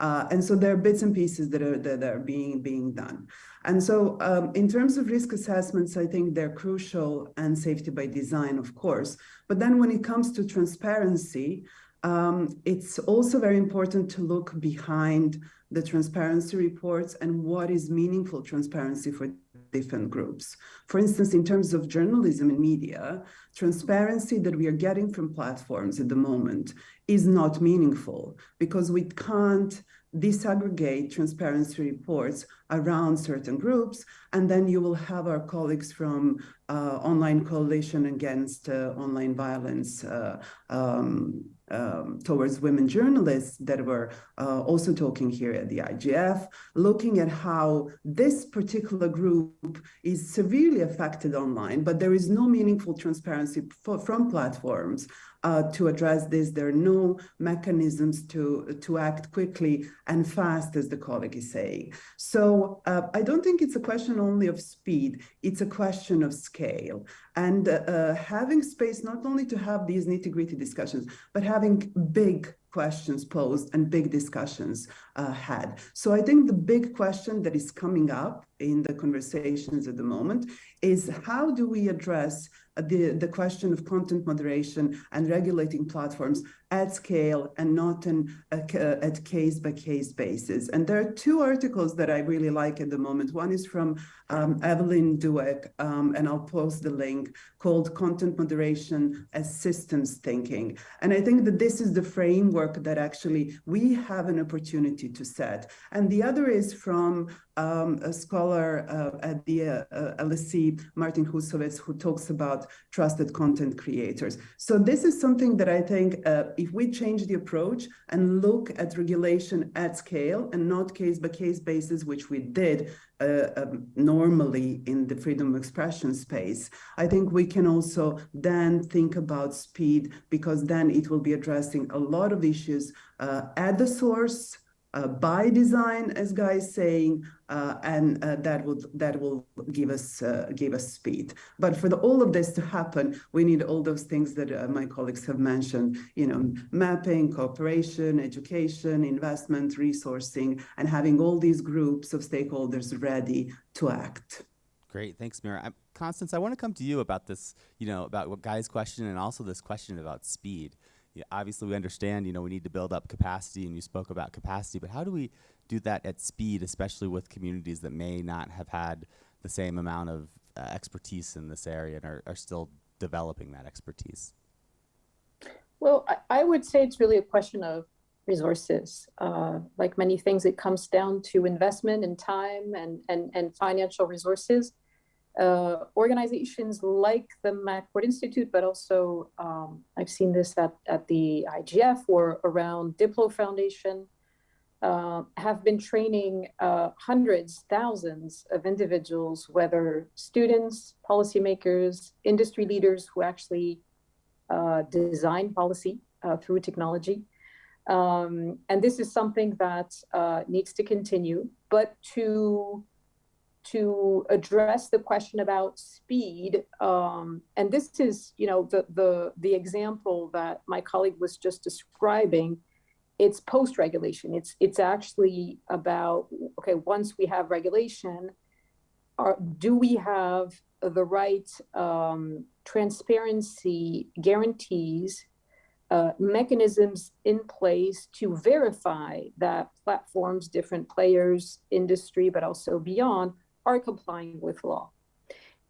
Uh, and so there are bits and pieces that are that are being being done. And so um, in terms of risk assessments, I think they're crucial and safety by design, of course. But then when it comes to transparency, um, it's also very important to look behind the transparency reports and what is meaningful transparency for different groups. For instance, in terms of journalism and media, transparency that we are getting from platforms at the moment is not meaningful because we can't disaggregate transparency reports around certain groups, and then you will have our colleagues from uh, Online Coalition Against uh, Online Violence uh, um, um, towards women journalists that were uh, also talking here at the IGF, looking at how this particular group is severely affected online, but there is no meaningful transparency for, from platforms uh, to address this. There are no mechanisms to, to act quickly and fast, as the colleague is saying. So uh, I don't think it's a question only of speed, it's a question of scale. And uh, having space not only to have these nitty gritty discussions, but having big questions posed and big discussions uh, had. So I think the big question that is coming up in the conversations at the moment is how do we address the, the question of content moderation and regulating platforms at scale and not in a, at case by case basis. And there are two articles that I really like at the moment. One is from um, Evelyn Douek, um, and I'll post the link, called Content Moderation as Systems Thinking. And I think that this is the framework that actually we have an opportunity to set. And the other is from um, a scholar uh, at the uh, LSE, Martin Husowitz, who talks about trusted content creators. So this is something that I think uh, if we change the approach and look at regulation at scale and not case by case basis, which we did uh, um, normally in the freedom of expression space, I think we can also then think about speed because then it will be addressing a lot of issues uh, at the source by design, as Guy is saying, uh, and uh, that will that will give us uh, give us speed. But for the, all of this to happen, we need all those things that uh, my colleagues have mentioned. You know, mapping, cooperation, education, investment, resourcing, and having all these groups of stakeholders ready to act. Great, thanks, Mira. I'm, Constance, I want to come to you about this. You know, about what Guy's question and also this question about speed yeah, obviously we understand, you know, we need to build up capacity and you spoke about capacity, but how do we do that at speed, especially with communities that may not have had the same amount of uh, expertise in this area and are, are still developing that expertise? Well, I, I would say it's really a question of resources. Uh, like many things, it comes down to investment and time and, and, and financial resources uh, organizations like the McCourt Institute, but also um, I've seen this at, at the IGF or around Diplo Foundation, uh, have been training uh, hundreds, thousands of individuals, whether students, policymakers, industry leaders who actually uh, design policy uh, through technology. Um, and this is something that needs to continue, but to to address the question about speed. Um, and this is, you know, the, the, the example that my colleague was just describing. It's post-regulation. It's, it's actually about, okay, once we have regulation, are, do we have the right um, transparency guarantees, uh, mechanisms in place to verify that platforms, different players, industry, but also beyond, are complying with law.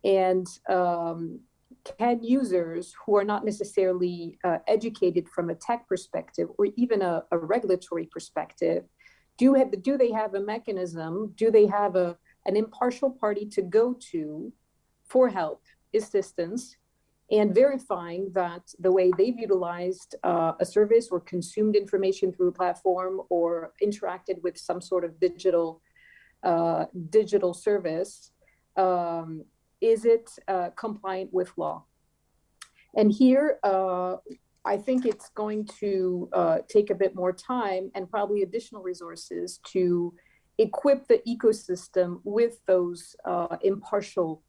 And um, can users who are not necessarily uh, educated from a tech perspective or even a, a, regulatory perspective, do, have, do they have a mechanism? Do they have a, an impartial party to go to for help, assistance, and verifying that the way they've utilized uh, a service or consumed information through a platform or interacted with some sort of digital uh, digital service, um, is it uh, compliant with law? And here, uh, I think it's going to uh, take a bit more time and probably additional resources to equip the ecosystem with those uh, impartial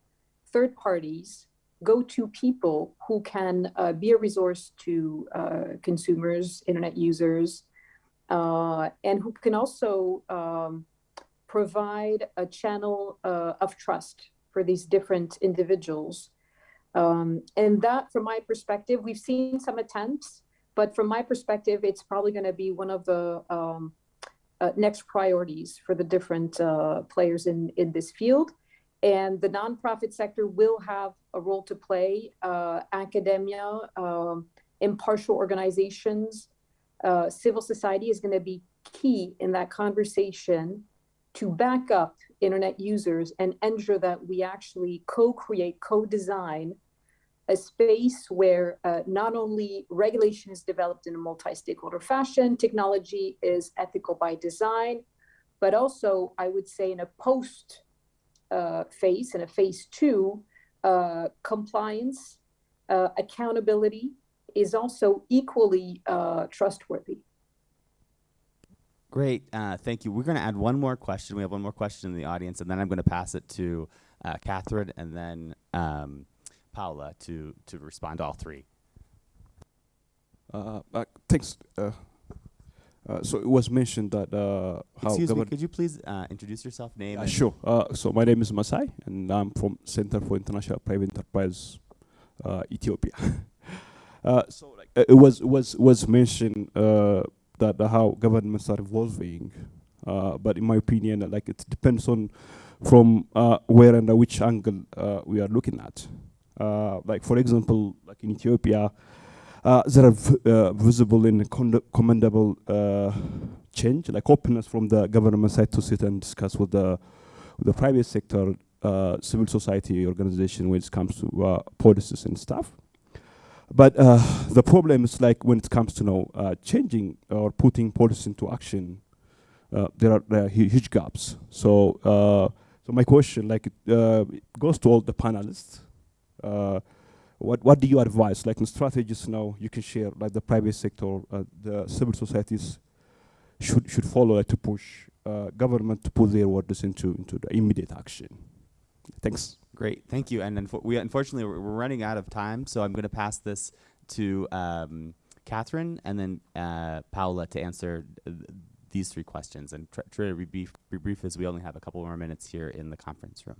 third parties, go-to people who can be a resource to consumers, internet users, and who can also um, provide a channel uh, of trust for these different individuals. Um, and that, from my perspective, we've seen some attempts, but from my perspective, it's probably going to be one of the um, uh, next priorities for the different uh, players in, in this field. And the nonprofit sector will have a role to play. Uh, academia, um, impartial organizations, uh, civil society is going to be key in that conversation to back up internet users and ensure that we actually co-create, co-design a space where uh, not only regulation is developed in a multi-stakeholder fashion, technology is ethical by design, but also I would say in a post uh, phase, in a phase two, uh, compliance, uh, accountability is also equally uh, trustworthy. Great, uh, thank you. We're going to add one more question. We have one more question in the audience, and then I'm going to pass it to uh, Catherine and then um, Paula to to respond to all three. Uh, uh thanks. Uh, uh, so it was mentioned that how Excuse me, could you please introduce yourself, name? sure. so my name is Masai, and I'm from Center for International Private Enterprise, Ethiopia. so like it was was was mentioned that how governments are evolving. Uh, but in my opinion, like it depends on from uh, where and which angle uh, we are looking at. Uh, like for example, like in Ethiopia, there are visible and commendable change, like openness from the government side to sit and discuss with the with the private sector, civil society organization when it comes to policies and stuff. But uh, the problem is like when it comes to you uh, changing or putting policy into action, uh, there are, there, are, huge gaps. So, uh, so my question, like, it uh, goes to all the panelists. Uh, what what do you advise, like in strategies now you can share, like the private sector, the civil societies, should should follow like, to push government to put their orders into into the immediate action. Thanks. Great, thank you. And unfo- we unfortunately we're, running out of time, so I'm going to pass this to um, Catherine and then uh, Paula to answer th- these three questions and try, try to be be brief as we only have a couple more minutes here in the conference room.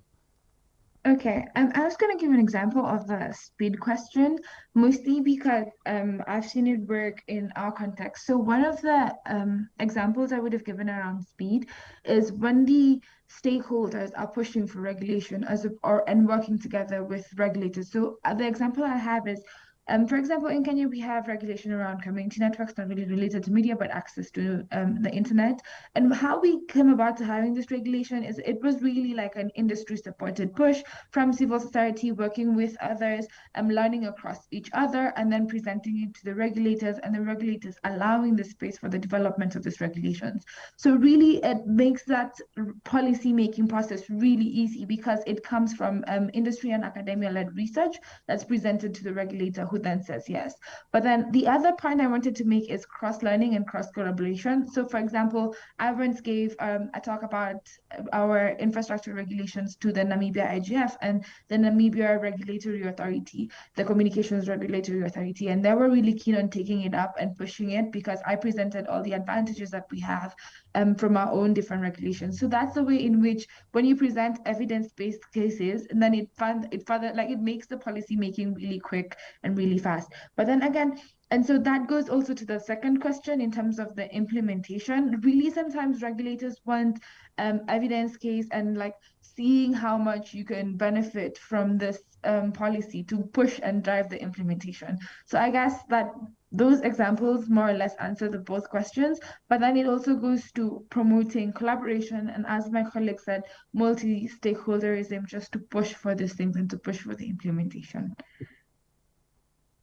Okay, um, I was going to give an example of the speed question, mostly because um, I've seen it work in our context. So one of the um, examples I would have given around speed is when the stakeholders are pushing for regulation as a, or and working together with regulators. So uh, the example I have is um, for example, in Kenya, we have regulation around community networks, not really related to media, but access to um, the internet. And how we came about to having this regulation is it was really like an industry supported push from civil society working with others, um, learning across each other, and then presenting it to the regulators, and the regulators allowing the space for the development of these regulations. So really, it makes that policy making process really easy because it comes from um, industry and academia led research that's presented to the regulator who then says yes. But then the other point I wanted to make is cross-learning and cross-collaboration. So for example, I once gave um, a talk about our infrastructure regulations to the Namibia IGF and the Namibia Regulatory Authority, the Communications Regulatory Authority, and they were really keen on taking it up and pushing it because I presented all the advantages that we have um, from our own different regulations. So that's the way in which when you present evidence-based cases, and then it fund it further like it makes the policy making really quick and really fast. But then again, and so that goes also to the second question in terms of the implementation. Really, sometimes regulators want um, evidence case and like seeing how much you can benefit from this um, policy to push and drive the implementation. So I guess that those examples more or less answer the both questions, but then it also goes to promoting collaboration and as my colleague said, multi-stakeholderism just to push for these things and to push for the implementation.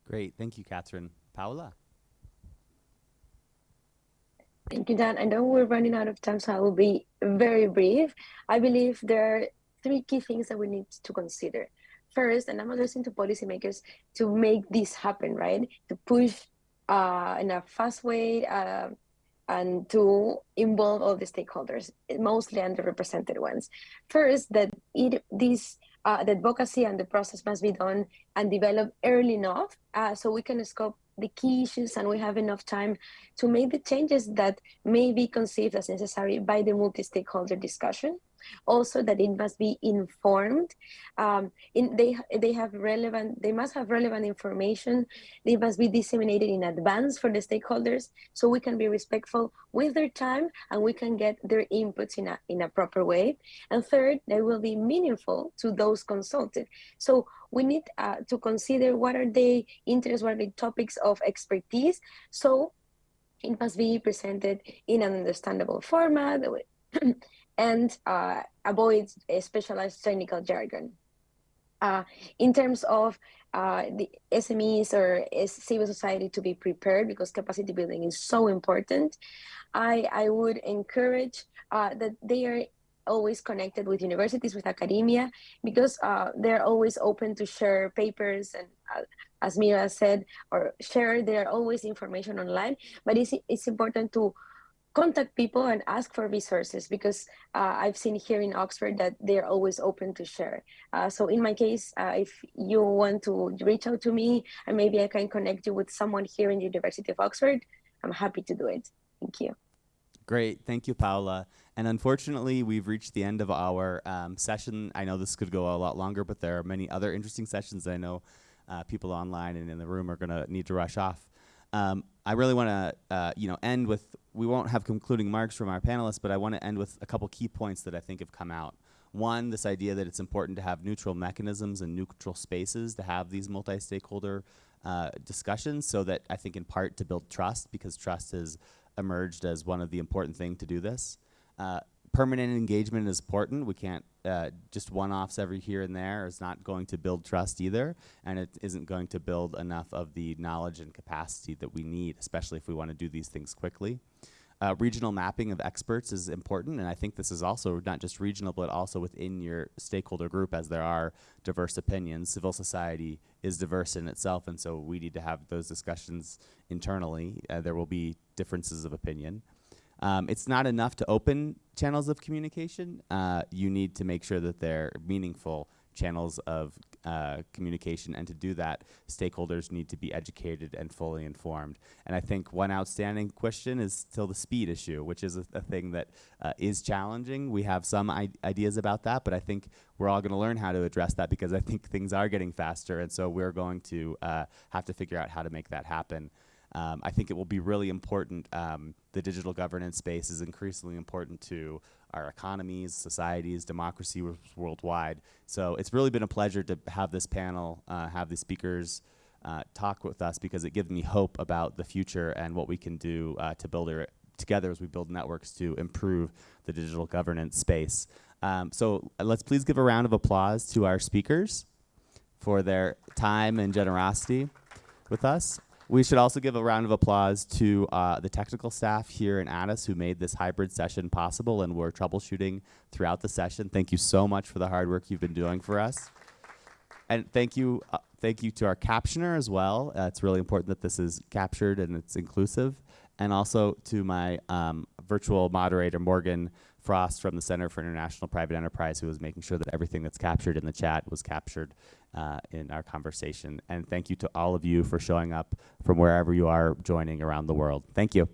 Great, thank you, Catherine. Paola. Thank you, Dan. I know we're running out of time, so I will be very brief. I believe there are three key things that we need to consider. First, and I'm addressing to policymakers to make this happen, right? To push uh, in a fast way uh, and to involve all the stakeholders, mostly underrepresented ones. First, that it this uh, the advocacy and the process must be done and developed early enough uh, so we can scope the key issues and we have enough time to make the changes that may be conceived as necessary by the multi-stakeholder discussion also that it must be informed. Um, in, they they have relevant they must have relevant information. They must be disseminated in advance for the stakeholders so we can be respectful with their time and we can get their inputs in a in a proper way. And third they will be meaningful to those consulted. So we need uh, to consider what are the interests what are the topics of expertise. So it must be presented in an understandable format and uh, avoid specialized technical jargon. Uh, in terms of uh, the SMEs or civil society to be prepared because capacity building is so important, I, I would encourage uh, that they are always connected with universities, with academia, because uh, they're always open to share papers and uh, as Mira said, or share, there are always information online, but it's, it's important to contact people and ask for resources because uh, I've seen here in Oxford that they're always open to share. Uh, so in my case, uh, if you want to reach out to me and maybe I can connect you with someone here in the University of Oxford, I'm happy to do it. Thank you. Great, thank you, Paola. And unfortunately, we've reached the end of our um, session. I know this could go a lot longer, but there are many other interesting sessions I know uh, people online and in the room are going to need to rush off. Um, I really want to, uh, you know, end with. We won't have concluding marks from our panelists, but I want to end with a couple key points that I think have come out. One, this idea that it's important to have neutral mechanisms and neutral spaces to have these multi-stakeholder uh, discussions, so that I think in part to build trust, because trust has emerged as one of the important things to do this. Uh, permanent engagement is important. We can't uh, just one-offs every here and there is not going to build trust either, and it isn't going to build enough of the knowledge and capacity that we need, especially if we want to do these things quickly. Uh, regional mapping of experts is important, and I think this is also not just regional, but also within your stakeholder group, as there are diverse opinions. Civil society is diverse in itself, and so we need to have those discussions internally. Uh, there will be differences of opinion. Um, it's not enough to open channels of communication. Uh, you need to make sure that they're meaningful channels of uh, communication, and to do that, stakeholders need to be educated and fully informed. And I think one outstanding question is still the speed issue, which is a, a thing that uh, is challenging. We have some ideas about that, but I think we're all going to learn how to address that because I think things are getting faster, and so we're going to uh, have to figure out how to make that happen. Um, I think it will be really important. Um, the digital governance space is increasingly important to our economies, societies, democracy worldwide. So it's really been a pleasure to have this panel, uh, have the speakers uh, talk with us because it gives me hope about the future and what we can do uh, to build it together as we build networks to improve the digital governance space. Um, so let's please give a round of applause to our speakers for their time and generosity with us. We should also give a round of applause to uh, the technical staff here in Addis who made this hybrid session possible and were troubleshooting throughout the session. Thank you so much for the hard work you've been doing for us. And thank you, uh, thank you to our captioner as well. Uh, it's really important that this is captured and it's inclusive. And also to my um, virtual moderator, Morgan Frost from the Center for International Private Enterprise, who was making sure that everything that's captured in the chat was captured uh, in our conversation. And thank you to all of you for showing up from wherever you are joining around the world. Thank you.